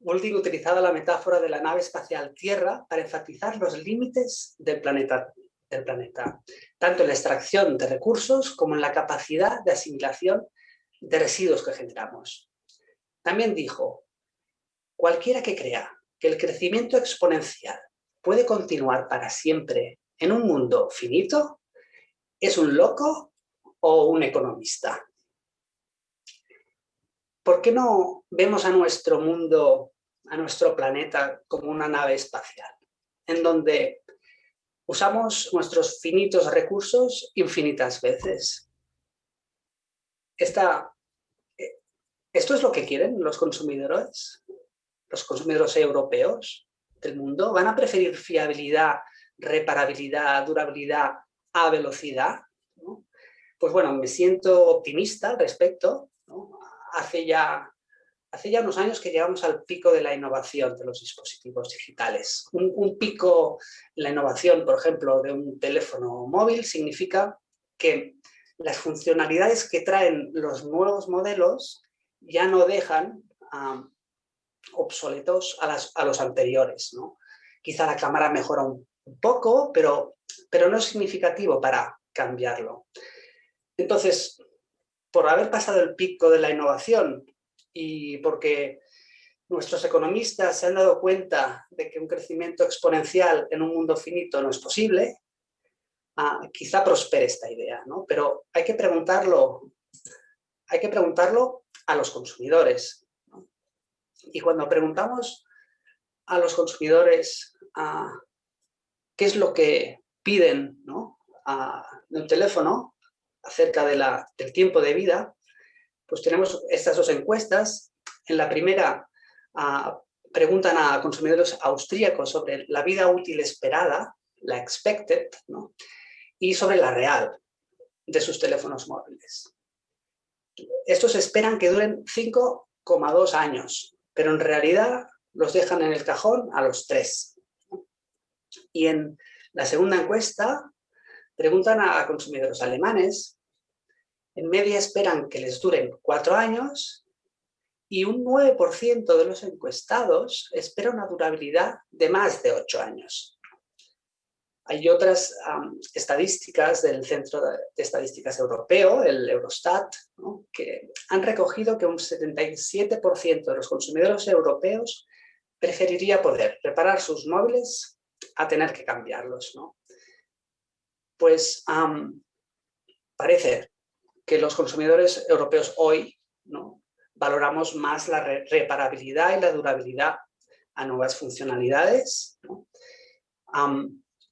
Molding utilizado la metáfora de la nave espacial Tierra para enfatizar los límites del planeta, del planeta, tanto en la extracción de recursos como en la capacidad de asimilación de residuos que generamos. También dijo, cualquiera que crea que el crecimiento exponencial puede continuar para siempre en un mundo finito, es un loco o un economista. ¿Por qué no vemos a nuestro mundo, a nuestro planeta, como una nave espacial? En donde usamos nuestros finitos recursos infinitas veces. Esta, eh, ¿Esto es lo que quieren los consumidores? ¿Los consumidores europeos del mundo? ¿Van a preferir fiabilidad, reparabilidad, durabilidad a velocidad? Pues bueno, me siento optimista al respecto. Hace, ya, hace ya unos años que llegamos al pico de la innovación de los dispositivos digitales. Un, un pico en la innovación, por ejemplo, de un teléfono móvil significa que las funcionalidades que traen los nuevos modelos ya no dejan obsoletos a, las, a, los anteriores. ¿no? Quizá la cámara mejora un, poco, pero, pero no es significativo para cambiarlo. Entonces, por haber pasado el pico de la innovación y porque nuestros economistas se han dado cuenta de que un crecimiento exponencial en un mundo finito no es posible, ah, quizá prospere esta idea, ¿no? Pero hay que preguntarlo, hay que preguntarlo a los consumidores. Y cuando preguntamos a los consumidores ah, qué es lo que piden ¿no? de un teléfono, acerca de la, del tiempo de vida, pues tenemos estas dos encuestas. En la primera uh, preguntan a consumidores austríacos sobre la vida útil esperada, la expected, ¿no? y sobre la real de sus teléfonos móviles. Estos esperan que duren 5,2 años, pero en realidad los dejan en el cajón a los 3. Y en la segunda encuesta Preguntan a consumidores alemanes, en media esperan que les duren cuatro años y un 9% de los encuestados espera una durabilidad de más de ocho años. Hay otras estadísticas del Centro de Estadísticas Europeo, el Eurostat, que han recogido que un 77% de los consumidores europeos preferiría poder reparar sus móviles a tener que cambiarlos. Pues parece que los consumidores europeos hoy ¿no? valoramos más la reparabilidad y la durabilidad a nuevas funcionalidades.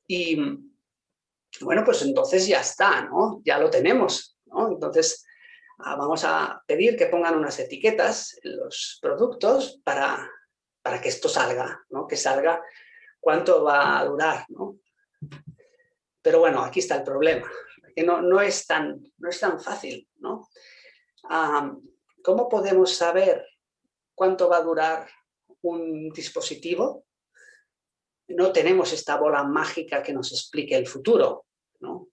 y bueno, pues entonces ya está, ¿no? ya lo tenemos. Entonces ah, vamos a pedir que pongan unas etiquetas en los productos para, para que esto salga, ¿no? que salga cuánto va a durar. ¿no? Pero bueno, aquí está el problema, que no, no, es, tan, no es tan fácil. ¿no? ¿Cómo podemos saber cuánto va a durar un dispositivo? No tenemos esta bola mágica que nos explique el futuro. ¿no?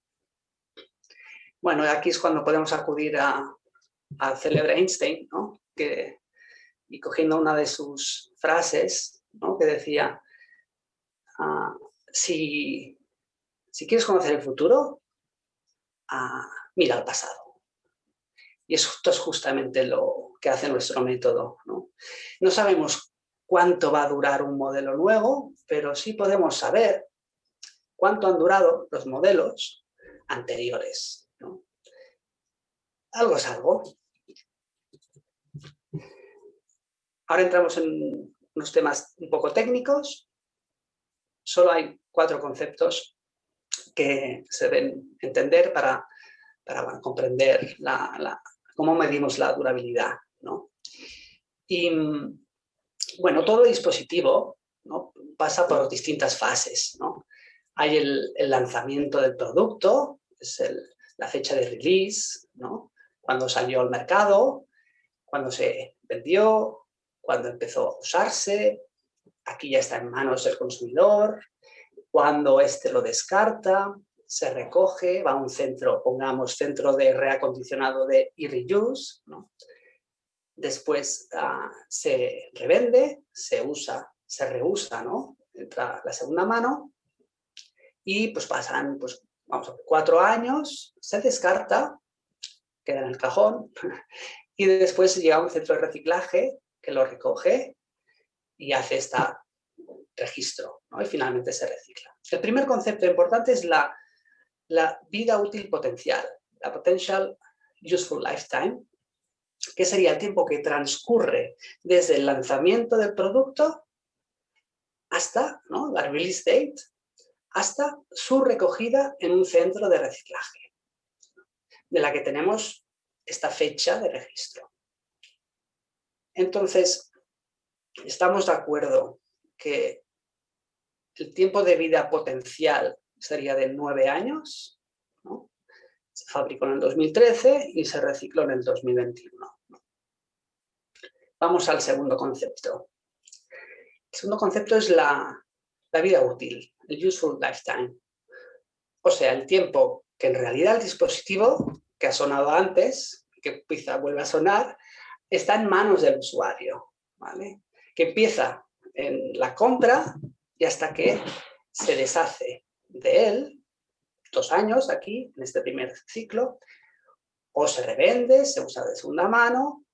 Bueno, aquí es cuando podemos acudir a, al célebre Einstein, ¿no? que, y cogiendo una de sus frases, ¿no? que decía, uh, si, si quieres conocer el futuro, ah, mira al pasado. Y esto es justamente lo que hace nuestro método. ¿no? sabemos cuánto va a durar un modelo nuevo, pero sí podemos saber cuánto han durado los modelos anteriores. Algo es algo. Ahora entramos en unos temas un poco técnicos. Solo hay cuatro conceptos que se deben entender para, para comprender la, cómo medimos la durabilidad. ¿no? Y bueno, todo dispositivo ¿no? pasa por distintas fases. ¿no? Hay el, el, lanzamiento del producto, es el, la fecha de release, ¿no? cuando salió al mercado, cuando se vendió, cuando empezó a usarse, aquí ya está en manos del consumidor, Cuando este lo descarta, se recoge, va a un centro, pongamos centro de reacondicionado de e-reuse, ¿no? después ah, se revende, se usa, se reusa, ¿no? entra la segunda mano y pues pasan pues, vamos cuatro años, se descarta, queda en el cajón y después llega a un centro de reciclaje que lo recoge y hace este registro ¿no? y finalmente se recicla. El primer concepto importante es la, vida útil potencial, la potential useful lifetime, que sería el tiempo que transcurre desde el lanzamiento del producto hasta ¿no? la release date, hasta su recogida en un centro de reciclaje, de la que tenemos esta fecha de registro. Entonces, estamos de acuerdo que el tiempo de vida potencial sería de nueve años, se fabricó en el 2013 y se recicló en el 2021. Vamos al segundo concepto. El segundo concepto es la, vida útil, el useful lifetime. O sea, el tiempo que en realidad el dispositivo, que ha sonado antes, que quizá vuelve a sonar, está en manos del usuario, ¿vale? que empieza en la compra y hasta que se deshace de él, dos años aquí, en este primer ciclo, o se revende, se usa de segunda mano,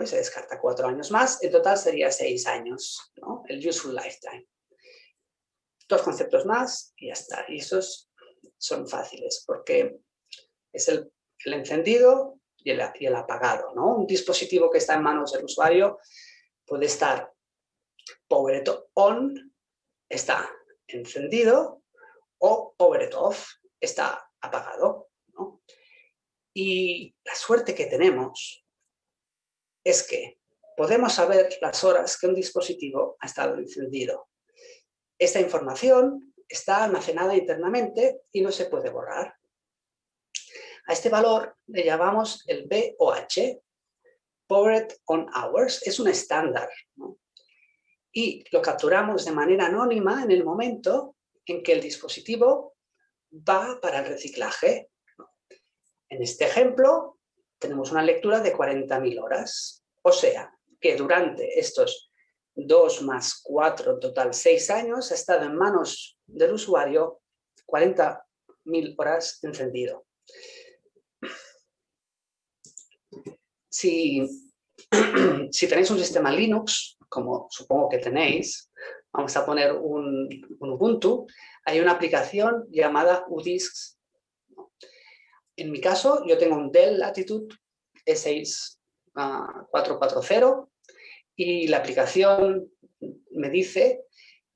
y se descarta cuatro años más, en total sería seis años, el useful lifetime. Dos conceptos más y ya está. Y esos son fáciles porque es el, encendido y el, y el, apagado. ¿no? Un dispositivo que está en manos del usuario puede estar powered on, está encendido, o powered off, está apagado. Y la suerte que tenemos es que podemos saber las horas que un dispositivo ha estado encendido. Esta información está almacenada internamente y no se puede borrar. A este valor le llamamos el BOH, Powered on Hours, es un estándar. Y lo capturamos de manera anónima en el momento en que el dispositivo va para el reciclaje. En este ejemplo, tenemos una lectura de 40.000 horas. O sea, que durante estos 2 más 4, total 6 años, ha estado en manos del usuario 40.000 horas encendido. Si, si, tenéis un sistema Linux, como supongo que tenéis, vamos a poner un, un Ubuntu, hay una aplicación llamada UDisks en mi caso, yo tengo un Dell Latitude E6440 y la aplicación me dice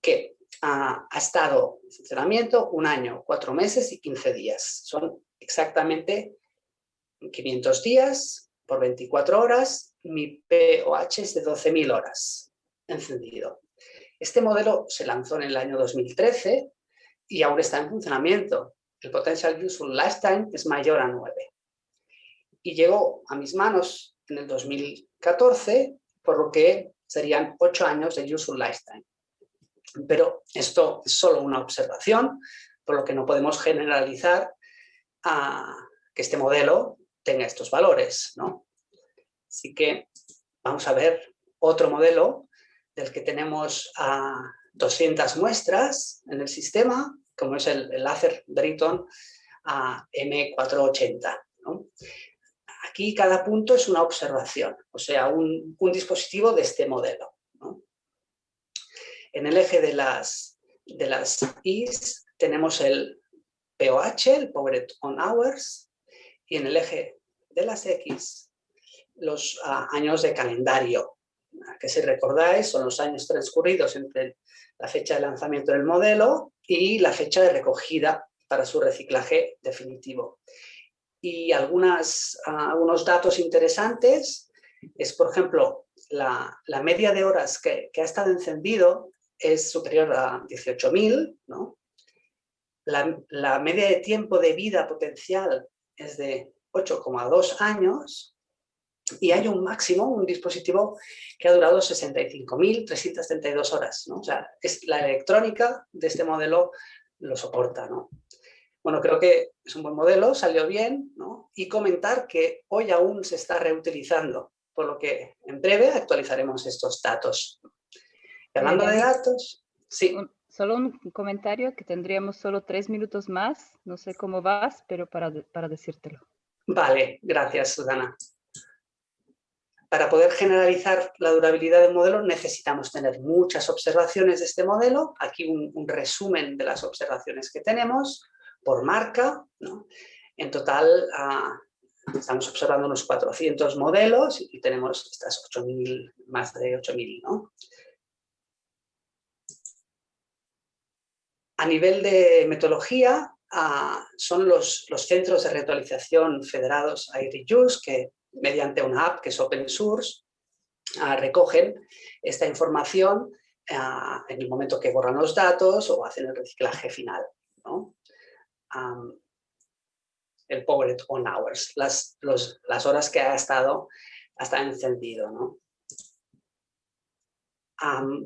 que ha, estado en funcionamiento un año, cuatro meses y 15 días. Son exactamente 500 días por 24 horas. Mi POH es de 12.000 horas encendido. Este modelo se lanzó en el año 2013 y aún está en funcionamiento el Potential Useful Lifetime es mayor a 9. Y llegó a mis manos en el 2014, por lo que serían 8 años de Useful Lifetime. Pero esto es solo una observación, por lo que no podemos generalizar a que este modelo tenga estos valores. ¿no? Así que vamos a ver otro modelo del que tenemos a 200 muestras en el sistema como es el, láser Britton a M480. Aquí cada punto es una observación, o sea, un, dispositivo de este modelo. En el eje de las, de las Is tenemos el POH, el Powered On Hours, y en el eje de las X los ah, años de calendario, que si recordáis son los años transcurridos entre la fecha de lanzamiento del modelo y la fecha de recogida para su reciclaje definitivo. Y algunas, algunos datos interesantes es, por ejemplo, la, media de horas que, ha estado encendido es superior a 18.000, ¿no? La, la, media de tiempo de vida potencial es de 8,2 años y hay un máximo, un dispositivo que ha durado 65.332 horas. ¿no? O sea, es la electrónica de este modelo lo soporta. ¿no? Bueno, creo que es un buen modelo, salió bien, ¿no? y comentar que hoy aún se está reutilizando, por lo que en breve actualizaremos estos datos. Y hablando de datos, sí. solo un comentario que tendríamos solo tres minutos más, no sé cómo vas, pero para, para decírtelo. Vale, gracias Susana. Para poder generalizar la durabilidad del modelo necesitamos tener muchas observaciones de este modelo. Aquí un, resumen de las observaciones que tenemos por marca. En total ah, estamos observando unos 400 modelos y tenemos estas 8.000, más de 8.000. ¿no? A nivel de metodología, ah, son los, centros de reactualización federados a IRIUS que mediante una app que es open source, ah, recogen esta información ah, en el momento que borran los datos o hacen el reciclaje final. el powered on hours, las, las horas que ha estado, hasta encendido.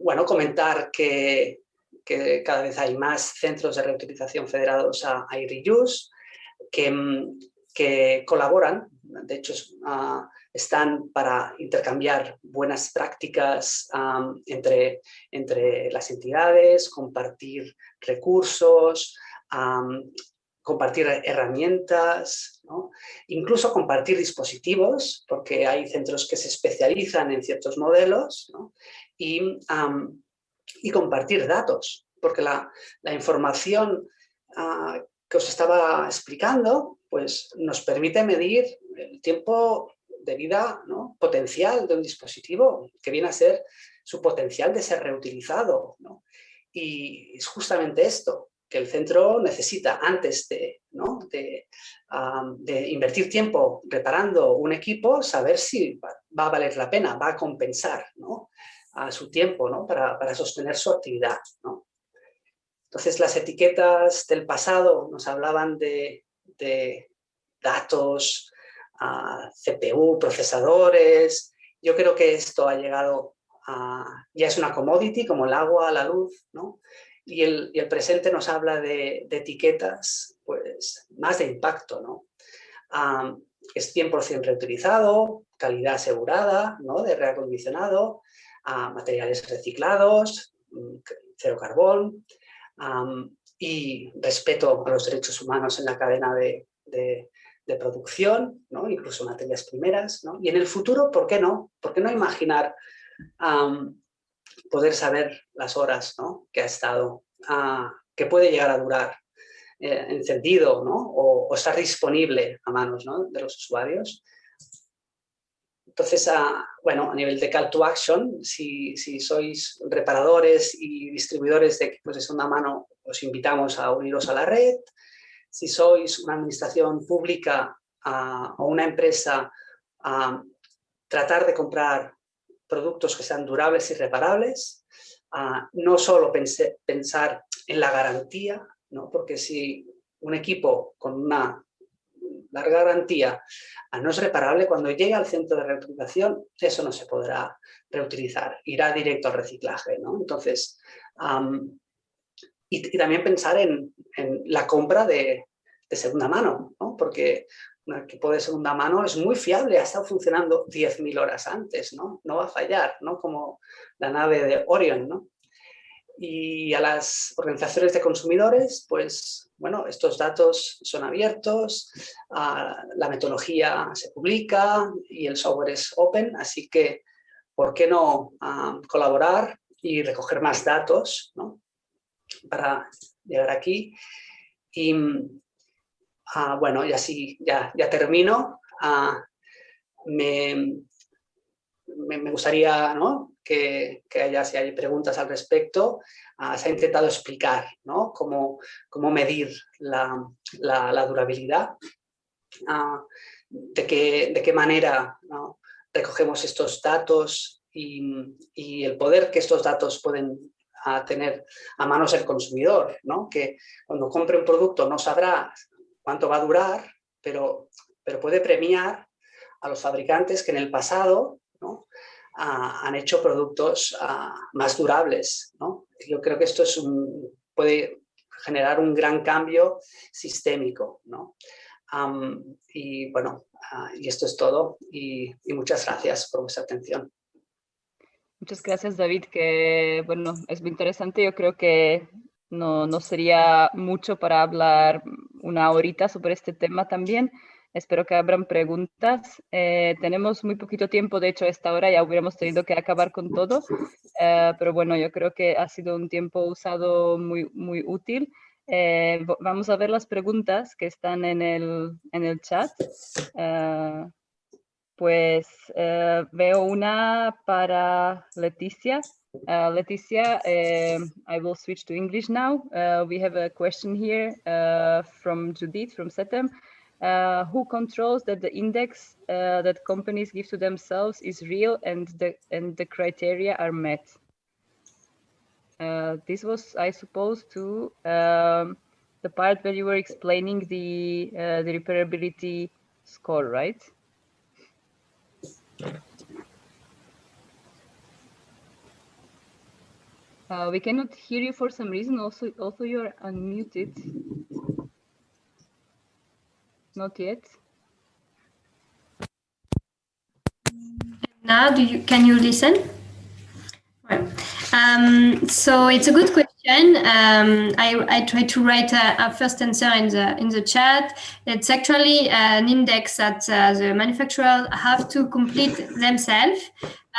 bueno, comentar que, que, cada vez hay más centros de reutilización federados a, a reuse que, que colaboran de hecho ah, están para intercambiar buenas prácticas entre, entre las entidades, compartir recursos, compartir herramientas, incluso compartir dispositivos, porque hay centros que se especializan en ciertos modelos, y, y, compartir datos, porque la, la información ah, que os estaba explicando pues nos permite medir el tiempo de vida ¿no? potencial de un dispositivo, que viene a ser su potencial de ser reutilizado. ¿no? Y es justamente esto, que el centro necesita antes de, ¿no? de, invertir tiempo reparando un equipo, saber si va, a valer la pena, va a compensar a su tiempo para, para sostener su actividad. Entonces las etiquetas del pasado nos hablaban de, de datos, CPU, procesadores. Yo creo que esto ha llegado a... ya es una commodity como el agua, la luz, ¿no? Y el, y el presente nos habla de, etiquetas pues, más de impacto, ¿no? es 100% reutilizado, calidad asegurada, ¿no? De reacondicionado, materiales reciclados, mm, cero carbón, y respeto a los derechos humanos en la cadena de, de, producción, ¿no? incluso materias primeras. ¿no? Y en el futuro, ¿por qué no? ¿Por qué no imaginar poder saber las horas ¿no? que ha estado, que puede llegar a durar eh, encendido ¿no? o, estar disponible a manos ¿no? de los usuarios? Entonces, uh, bueno, a nivel de call to action, si, sois reparadores y distribuidores de equipos de segunda mano, os invitamos a uniros a la red si sois una administración pública o una empresa, a tratar de comprar productos que sean durables y reparables, no solo pensar en la garantía, ¿no? porque si un equipo con una larga garantía no es reparable, cuando llegue al centro de reutilización, eso no se podrá reutilizar, irá directo al reciclaje. ¿no? Entonces, y, también pensar en, la compra de, segunda mano, ¿no? porque un equipo de segunda mano es muy fiable, ha estado funcionando 10.000 horas antes, ¿no? no va a fallar, ¿no? como la nave de Orion. ¿no? Y a las organizaciones de consumidores, pues bueno, estos datos son abiertos, ah, la metodología se publica y el software es open, así que ¿por qué no ah, colaborar y recoger más datos para llegar aquí. Y ah, bueno, y así ya, ya termino. Ah, me, gustaría que, haya, si hay preguntas al respecto, ah, se ha intentado explicar cómo, cómo medir la, durabilidad, de, qué, de qué manera recogemos estos datos y, el poder que estos datos pueden a tener a manos el consumidor, que cuando compre un producto no sabrá cuánto va a durar, pero, pero puede premiar a los fabricantes que en el pasado han hecho productos más durables. ¿no? Yo creo que esto es un, puede generar un gran cambio sistémico. ¿no? y bueno, ah, y esto es todo y, y muchas gracias por vuestra atención. Muchas gracias, David, que bueno, es muy interesante. Yo creo que no, no sería mucho para hablar una horita sobre este tema también. Espero que abran preguntas. Eh, tenemos muy poquito tiempo, de hecho, a esta hora ya hubiéramos tenido que acabar con todo, eh, pero bueno, yo creo que ha sido un tiempo usado muy, muy útil. Eh, vamos a ver las preguntas que están en el, en el chat. pues veo una para Leticia. Uh, Leticia, uh, I will switch to English now. Uh, we have a question here from Judith from SETEM. Uh, who controls that the index uh, that companies give to themselves is real and the and the criteria are met. Uh, this was, I suppose, to um, the part where you were explaining the uh, the repairability score, right? Uh, we cannot hear you for some reason. Also, also you're unmuted. Not yet. Now, do you can you listen? Right. Um, so it's a good question. Um, I, I tried to write a, a, first answer in the in the chat. It's actually an index that uh, the manufacturer have to complete themselves.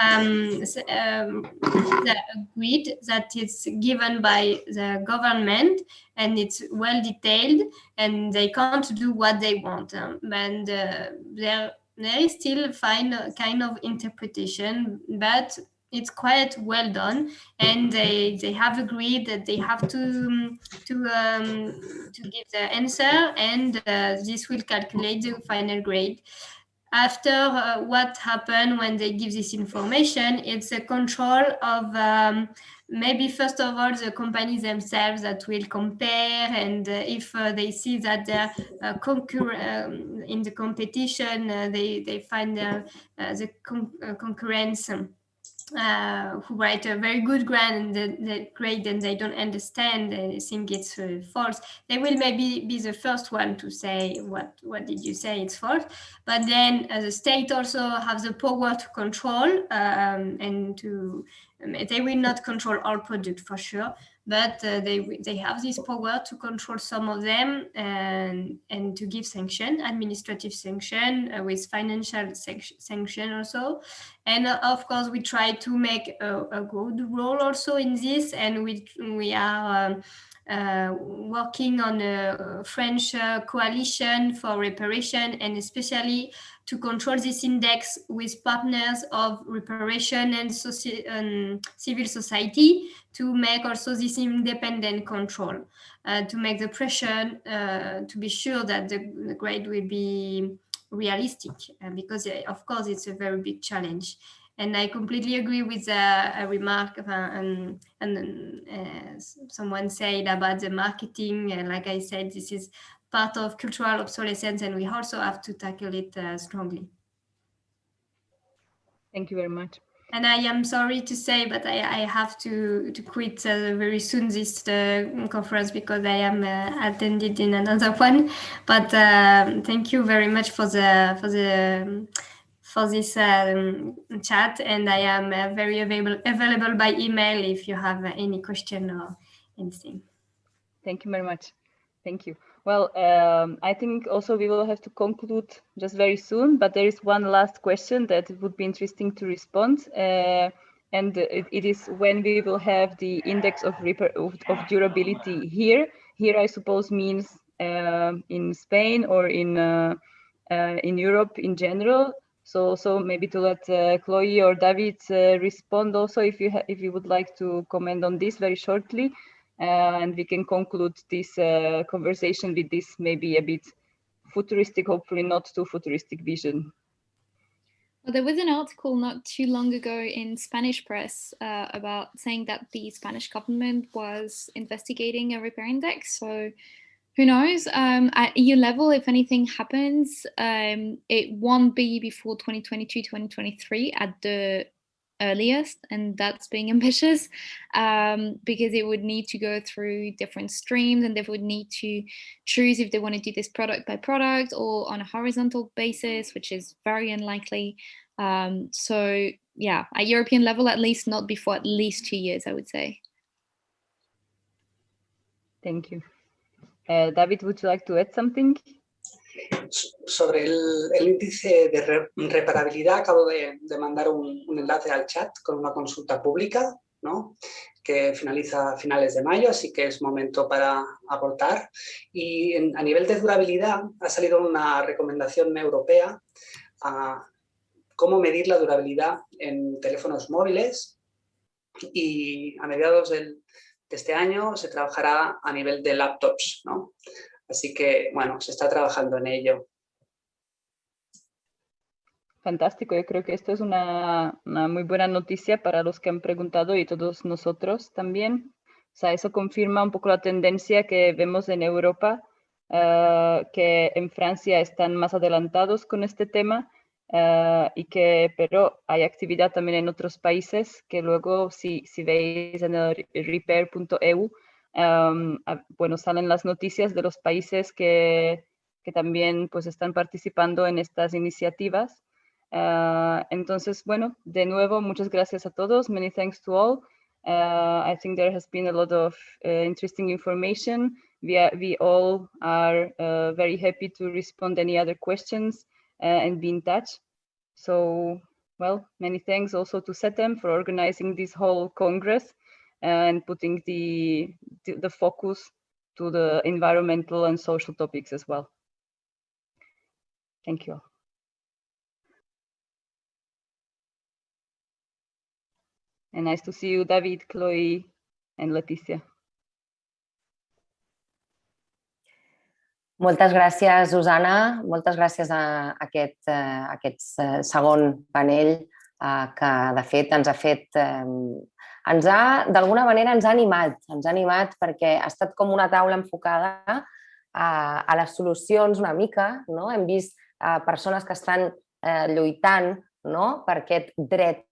Um, um, the grid that is given by the government and it's well detailed and they can't do what they want. Um, and uh, there, there is still fine kind of interpretation, but it's quite well done and they they have agreed that they have to to um, to give the answer and uh, this will calculate the final grade. After uh, what happened when they give this information it's a control of um, maybe first of all the companies themselves that will compare and uh, if uh, they see that they're uh, um, in the competition uh, they they find uh, the con concurrence. um, uh, who write a very good grant and grade and they don't understand and think it's uh, false, they will maybe be the first one to say what what did you say it's false. But then uh, the state also have the power to control um, and to um, they will not control all product for sure, but uh, they they have this power to control some of them and and to give sanction, administrative sanction uh, with financial sanction also. And uh, of course, we try to make a, a, good role also in this, and we we are. Um, uh, working on a French uh, coalition for reparation and especially to control this index with partners of reparation and um, civil society to make also this independent control, uh, to make the pressure uh, to be sure that the, the grade will be realistic, uh, because uh, of course it's a very big challenge. And I completely agree with a, a remark uh, and, and uh, someone said about the marketing. And like I said, this is part of cultural obsolescence and we also have to tackle it uh, strongly. Thank you very much. And I am sorry to say, but I, I have to, to quit uh, very soon this uh, conference because I am uh, attended in another one. But um, thank you very much for the for the for this um, chat, and I am uh, very available available by email if you have any question or anything. Thank you very much. Thank you. Well, um, I think also we will have to conclude just very soon, but there is one last question that would be interesting to respond. Uh, and it, it is when we will have the index of, of, of durability here. Here, I suppose, means uh, in Spain or in uh, uh in Europe in general. So, so maybe to let uh, Chloe or David uh, respond also, if you if you would like to comment on this very shortly and we can conclude this uh, conversation with this maybe a bit futuristic, hopefully not too futuristic vision. Well, there was an article not too long ago in Spanish press uh, about saying that the Spanish government was investigating a repair index. So who knows? Um, at EU level, if anything happens, um, it won't be before 2022, 2023 at the earliest, and that's being ambitious um, because it would need to go through different streams and they would need to choose if they want to do this product by product or on a horizontal basis, which is very unlikely. Um, so yeah, at European level, at least not before at least two years, I would say. Thank you. Uh, David, would you like to add something? Sobre el, índice de re, reparabilidad, acabo de, mandar un, enlace al chat con una consulta pública, ¿no? que finaliza a finales de mayo, así que es momento para aportar. Y a nivel de durabilidad ha salido una recomendación europea a cómo medir la durabilidad en teléfonos móviles y a mediados de este año se trabajará a nivel de laptops, ¿no? Así que, bueno, se está trabajando en ello. Fantástico, yo creo que esto es una, una, muy buena noticia para los que han preguntado y todos nosotros también. O sea, eso confirma un poco la tendencia que vemos en Europa, uh, que en Francia están más adelantados con este tema uh, y que, pero hay actividad también en otros países que luego, si, si veis en el repair.eu, Um, bueno, salen las noticias de los países que, que, también pues están participando en estas iniciativas. Uh, entonces, bueno, de nuevo, muchas gracias a todos. Many thanks to all. Uh, I think there has been a lot of uh, interesting information. We, are, we all are uh, very happy to respond any other questions uh, and be in touch. So, well, many thanks also to SETEM for organizing this whole Congress and putting the, the, focus to the environmental and social topics as well. Thank you. And nice to see you, David, Chloe, and Leticia. Moltes gràcies, Susana. Moltes gràcies a aquest, a aquest segon panell que, de fet, ens ha fet ens ha, d'alguna manera, ens ha animat, ens ha animat perquè ha estat com una taula enfocada a, a les solucions una mica, no? hem vist a persones que estan eh, lluitant no? per aquest dret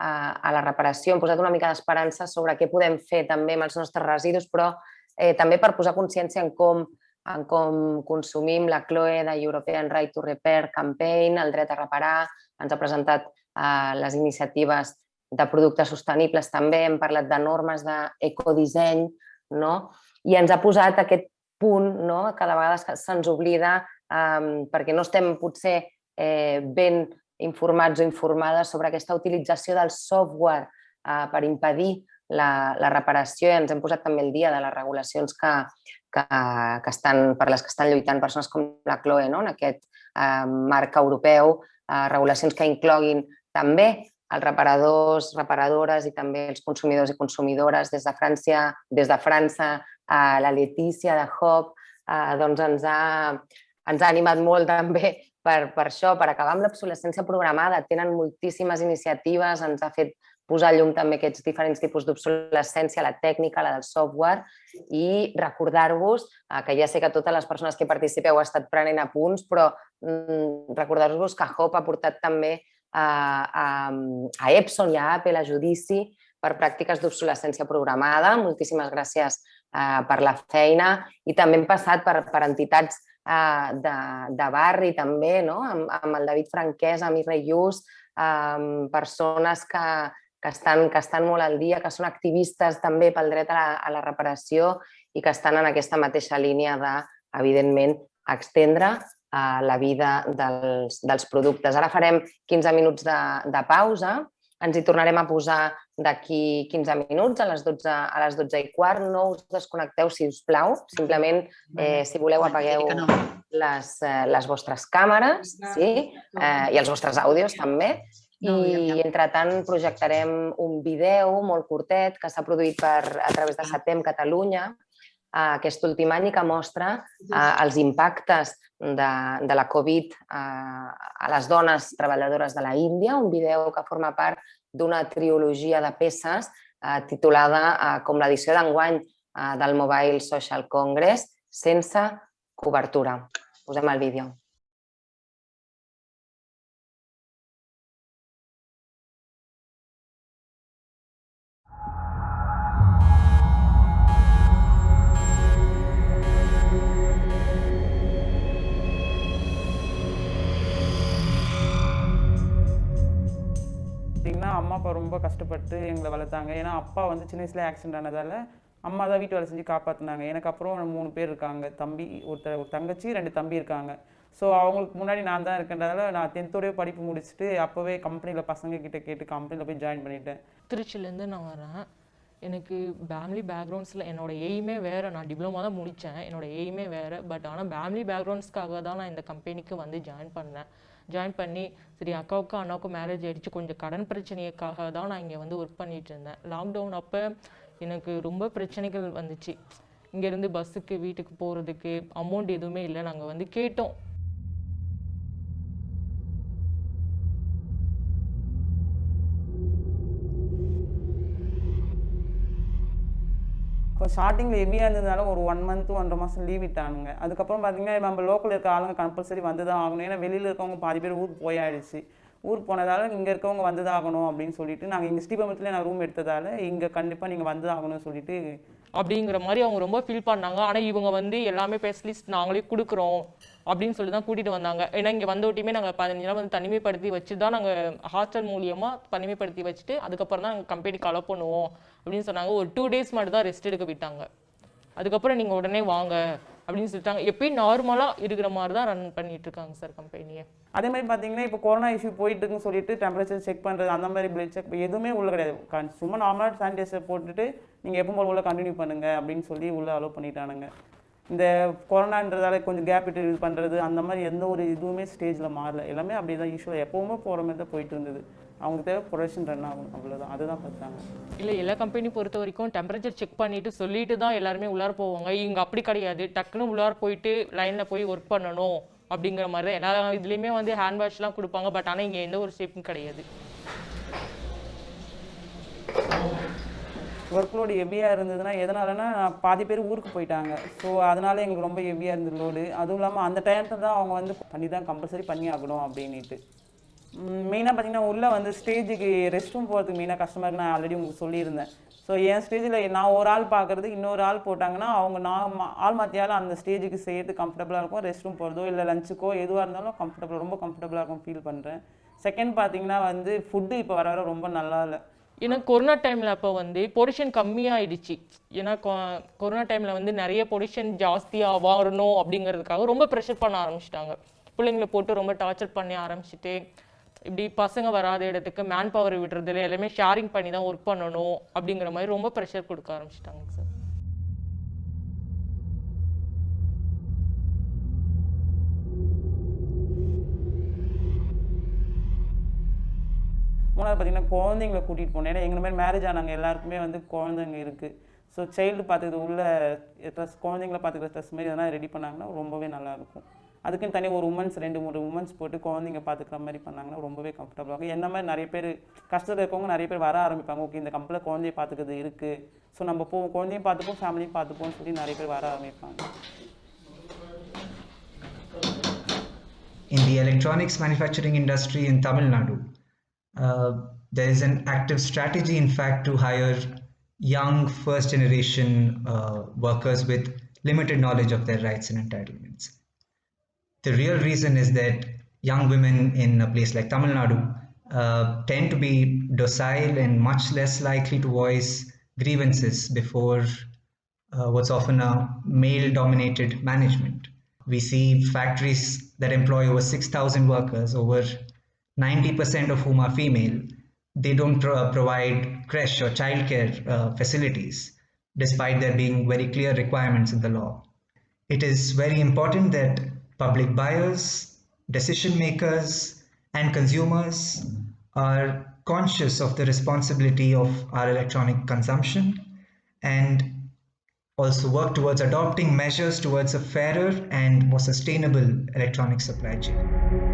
a, a la reparació, hem posat una mica d'esperança sobre què podem fer també amb els nostres residus, però eh, també per posar consciència en com, en com consumim la Chloe de European Right to Repair Campaign, el dret a reparar, ens ha presentat eh, les iniciatives de productes sostenibles també, hem parlat de normes d'ecodisseny, no? i ens ha posat aquest punt no? que de vegades se'ns oblida um, perquè no estem potser eh, ben informats o informades sobre aquesta utilització del software uh, per impedir la, la reparació i ens hem posat també el dia de les regulacions que, que, que estan, per les que estan lluitant persones com la Chloe, no? en aquest uh, marc europeu, uh, regulacions que incloguin també els reparadors, reparadores i també els consumidors i consumidores des de França, des de França a la Letícia de Hop, eh, doncs ens ha, ens ha animat molt també per, per això, per acabar amb l'obsolescència programada. Tenen moltíssimes iniciatives, ens ha fet posar llum també aquests diferents tipus d'obsolescència, la tècnica, la del software, i recordar-vos, eh, que ja sé que totes les persones que participeu heu estat prenent apunts, però mm, recordar-vos que HOP ha portat també a, a, a Epson i a Apple a judici per pràctiques d'obsolescència programada. Moltíssimes gràcies eh, per la feina i també hem passat per, per entitats eh, de, de barri també, no? amb, amb el David Franquès, amb Irre Lluç, eh, persones que, que, estan, que estan molt al dia, que són activistes també pel dret a la, a la reparació i que estan en aquesta mateixa línia de, evidentment, extendre la vida dels, dels productes. Ara farem 15 minuts de, de pausa, ens hi tornarem a posar d'aquí 15 minuts, a les, 12, a les 12 i quart. No us desconnecteu, si us plau. Simplement, eh, si voleu, apagueu les, eh, les vostres càmeres sí? eh, i els vostres àudios també. I, entretant, projectarem un vídeo molt curtet que s'ha produït per, a través de SATEM Catalunya, aquest últim any i que mostra eh, els impactes de, de la Covid a, a les dones treballadores de la Índia, un vídeo que forma part d'una triologia de peces eh, titulada eh, com l'edició d'enguany eh, del Mobile Social Congress, sense cobertura. Posem el vídeo. அம்மா அப்பா ரொம்ப கஷ்டப்பட்டு எங்களை வளர்த்தாங்க. ஏன்னா அப்பா வந்து சின்ன வயசுல ஆக்சிடென்ட் ஆனதால் அம்மா தான் வீட்டு வேலை செஞ்சு காப்பாற்றினாங்க எனக்கு அப்புறம் மூணு பேர் இருக்காங்க. தம்பி ஒருத்தர் ஒரு தங்கச்சி ரெண்டு தம்பி இருக்காங்க. ஸோ அவங்களுக்கு முன்னாடி நான் தான் இருக்கின்றதால நான் டென்த்தோடய படிப்பு முடிச்சுட்டு அப்போவே கம்பெனியில் பசங்க கிட்ட கேட்டு கம்பெனியில் போய் ஜாயின் பண்ணிட்டேன். திருச்சிலேருந்து நான் வரேன். எனக்கு ஃபேமிலி பேக்ரவுண்ட்ஸில் என்னோட எய்மே வேறு. நான் டிப்ளமா தான் முடித்தேன் என்னோடய எய்மே வேறு. பட் ஆனால் ஃபேமிலி பேக்ரவுண்ட்ஸ்க்காக தான் நான் இந்த கம்பெனிக்கு வந்து ஜாயின் பண்ணேன். ஜாயின் பண்ணி சரி அக்காவுக்கும் அண்ணாவுக்கும் மேரேஜ் ஆகிடுச்சு கொஞ்சம் கடன் பிரச்சனைக்காக தான் நான் இங்கே வந்து ஒர்க் பண்ணிட்டு இருந்தேன். லாக்டவுன் அப்போ எனக்கு ரொம்ப பிரச்சனைகள் வந்துச்சு. இங்கேருந்து பஸ்ஸுக்கு வீட்டுக்கு போகிறதுக்கு அமௌண்ட் எதுவுமே இல்லை. நாங்கள் வந்து கேட்டோம். ஸ்டார்டிங்கில் ஹெவியாக இருந்ததுனால ஒரு ஒன் மந்த் ஒன்றரை மாதம் லீவ் விட்டானுங்க. அதுக்கப்புறம் பார்த்தீங்கன்னா நம்ம லோக்கல் இருக்க ஆளுங்க கம்பல்சரி வந்து தான் ஆகணும். ஏன்னா வெளியில் இருக்கவங்க பாதி பேர் ஊர் போயாயிடுச்சு. ஊர் போனதால் இங்கே இருக்கவங்க வந்து தான் ஆகணும் அப்படின்னு சொல்லிட்டு நாங்கள் இங்கே ஸ்ரீபம்பத்தில் நான் ரூம் எடுத்ததால் இங்கே கண்டிப்பாக நீங்கள் வந்து ஆகணும்னு சொல்லிட்டு அப்படிங்கிற மாதிரி அவங்க ரொம்ப ஃபீல் பண்ணாங்க. ஆனால் இவங்க வந்து எல்லாமே ஸ்பெஷலிஸ்ட் நாங்களே கொடுக்குறோம். அப்படின்னு சொல்லி தான் கூட்டிகிட்டு வந்தாங்க. ஏன்னா இங்கே வந்தவட்டியுமே நாங்கள் பதினஞ்சு நாள் வந்து தனிமைப்படுத்தி வச்சு தான் நாங்கள் ஹாஸ்டல் மூலியமாக தனிமைப்படுத்தி வச்சுட்டு அதுக்கப்புறம் தான் நாங்கள் கம்பெனிக்கு அலோ பண்ணுவோம் அப்படின்னு சொன்னாங்க. ஒரு டூ டேஸ் மட்டும் தான் ரெஸ்ட் எடுக்க விட்டாங்க. அதுக்கப்புறம் நீங்கள் உடனே வாங்க அப்படின்னு சொல்லிட்டாங்க. எப்பயும் நார்மலாக இருக்கிற மாதிரி தான் ரன் பண்ணிட்டு இருக்காங்க சார் கம்பெனியை அதே மாதிரி பார்த்தீங்கன்னா இப்போ கொரோனா இஷ்யூ போயிட்டு இருக்குன்னு சொல்லிட்டு டெம்பரேச்சர் செக் பண்ணுறது அந்த மாதிரி பிளட் செக் எதுவுமே உள்ள கிடையாது. சும்மா நார்மலாக சானிடைசர் போட்டுட்டு நீங்கள் எப்போ போல உள்ள கண்டினியூ பண்ணுங்க அப்படின்னு சொல்லி உள்ள அலோவ் பண்ணிட்டானுங்க. இந்த கொரோனான்றதால கொஞ்சம் கேப் விட்டு இது பண்ணுறது அந்த மாதிரி எந்த ஒரு இதுவுமே ஸ்டேஜில் மாறல. எல்லாமே அப்படியே தான் யூஸ்வலாக எப்போவுமே போகிற மாதிரி தான் போயிட்டு இருந்தது. அவங்களுக்கு தேவை ப்ரொடக்ஷன் ரன் ஆகணும் அவ்வளோதான் அதுதான் பார்த்தாங்க இல்லை எல்லா கம்பெனி பொறுத்த வரைக்கும் டெம்பரேச்சர் செக் பண்ணிட்டு சொல்லிட்டு தான் எல்லாருமே உள்ளார போவாங்க. இங்கே அப்படி கிடையாது. டக்குன்னு உள்ளார போயிட்டு லைனில் போய் ஒர்க் பண்ணணும் அப்படிங்கிற மாதிரி தான். எல்லா இதுலேயுமே வந்து ஹேண்ட் வாஷ்லாம் கொடுப்பாங்க. பட் ஆனால் இங்கே எந்த ஒரு சேஃப்டும் கிடையாது. ஒர்க் லோடு ஹெவியாக இருந்ததுன்னா எதனாலன்னா பாதி பேர் ஊருக்கு போயிட்டாங்க. ஸோ அதனால எங்களுக்கு ரொம்ப ஹெவியாக இருந்தது லோடு அதுவும் இல்லாமல் அந்த டைமில் தான் அவங்க வந்து பண்ணி தான் கம்பல்சரி பண்ணி ஆகணும் அப்படின்ட்டு மெயினாக பார்த்தீங்கன்னா உள்ளே வந்து ஸ்டேஜுக்கு ரெஸ்ட் ரூம் போகிறதுக்கு மெயினாக கஷ்டமாக இருக்கு நான் ஆல்ரெடி உங்களுக்கு சொல்லியிருந்தேன். ஸோ என் ஸ்டேஜில் நான் ஒரு ஆள் பார்க்குறது இன்னொரு ஆள் போட்டாங்கன்னா அவங்க நான் மா- ஆள் மாற்றியாலும் அந்த ஸ்டேஜுக்கு செய்யறது கம்ஃபர்டபுளாக இருக்கும். ரெஸ்ட் ரூம் போகிறதோ இல்லை லஞ்சுக்கோ எதுவாக இருந்தாலும் கம்ஃபர்டபுள் ரொம்ப கம்ஃபர்டபுளாக இருக்கும் ஃபீல் பண்ணுறேன் செகண்ட் பார்த்தீங்கன்னா வந்து ஃபுட்டு இப்போ வர வர ரொம்ப நல்லா இல்லை. ஏன்னா கொரோனா டைமில் அப்போ வந்து பொல்யூஷன் கம்மியாயிடுச்சு. ஏன்னா கொ- கொரோனா டைமில் வந்து நிறைய பொல்யூஷன் ஜாஸ்தியாக வரணும் அப்படிங்கிறதுக்காக ரொம்ப ப்ரெஷர் பண்ண ஆரம்பிச்சிட்டாங்க. பிள்ளைங்களை போட்டு ரொம்ப டார்ச்சர் பண்ணி ஆரம்பிச்சிட்டு இப்படி பசங்க வராத இடத்துக்கு மேன் பவர் விடுறதுல எல்லாமே ஷேரிங் பண்ணி தான் ஒர்க் பண்ணணும் அப்படிங்கிற மாதிரி ரொம்ப ப்ரெஷர் கொடுக்க ஆரம்பிச்சிட்டாங்க சார் மூணாவது பார்த்தீங்கன்னா குழந்தைங்களை கூட்டிகிட்டு போகணும் ஏன்னா எங்களை மாதிரி மேரேஜ் ஆனவங்க எல்லாருக்குமே வந்து குழந்தைங்க இருக்குது ஸோ சைல்டு பார்த்துக்கிறது உள்ள ட்ரெஸ் குழந்தைங்கள பார்த்துக்கிற ட்ரெஸ் மாதிரி எதனா ரெடி பண்ணாங்கன்னா ரொம்பவே நல்லாயிருக்கும் அதுக்குன்னு தனி ஒரு உமன்ஸ் ரெண்டு மூணு உமன்ஸ் போட்டு குழந்தைங்க பார்த்துக்கிற மாதிரி பண்ணாங்கன்னா ரொம்பவே கம்ஃபர்டபுளாக இருக்கும். என்ன மாதிரி நிறைய பேர் கஷ்டத்தில் இருக்கவங்க நிறைய பேர் வர ஆரம்பிப்பாங்க. ஓகே இந்த கம்பெனியில் குழந்தைய பார்த்துக்கிறது இருக்குது ஸோ நம்ம போ குழந்தையும் பார்த்துப்போம் ஃபேமிலியும் பார்த்துப்போம்னு சொல்லி நிறைய பேர் வர ஆரம்பிப்பாங்க. In the electronics manufacturing industry in Tamil Nadu. Uh, there is an active strategy, in fact, to hire young first generation uh, workers with limited knowledge of their rights and entitlements. The real reason is that young women in a place like Tamil Nadu uh, tend to be docile and much less likely to voice grievances before uh, what's often a male dominated management. We see factories that employ over 6,000 workers, over 90% of whom are female. They don't pro- provide creche or childcare uh, facilities, despite there being very clear requirements in the law. It is very important that public buyers, decision makers, and consumers are conscious of the responsibility of our electronic consumption and also work towards adopting measures towards a fairer and more sustainable electronic supply chain.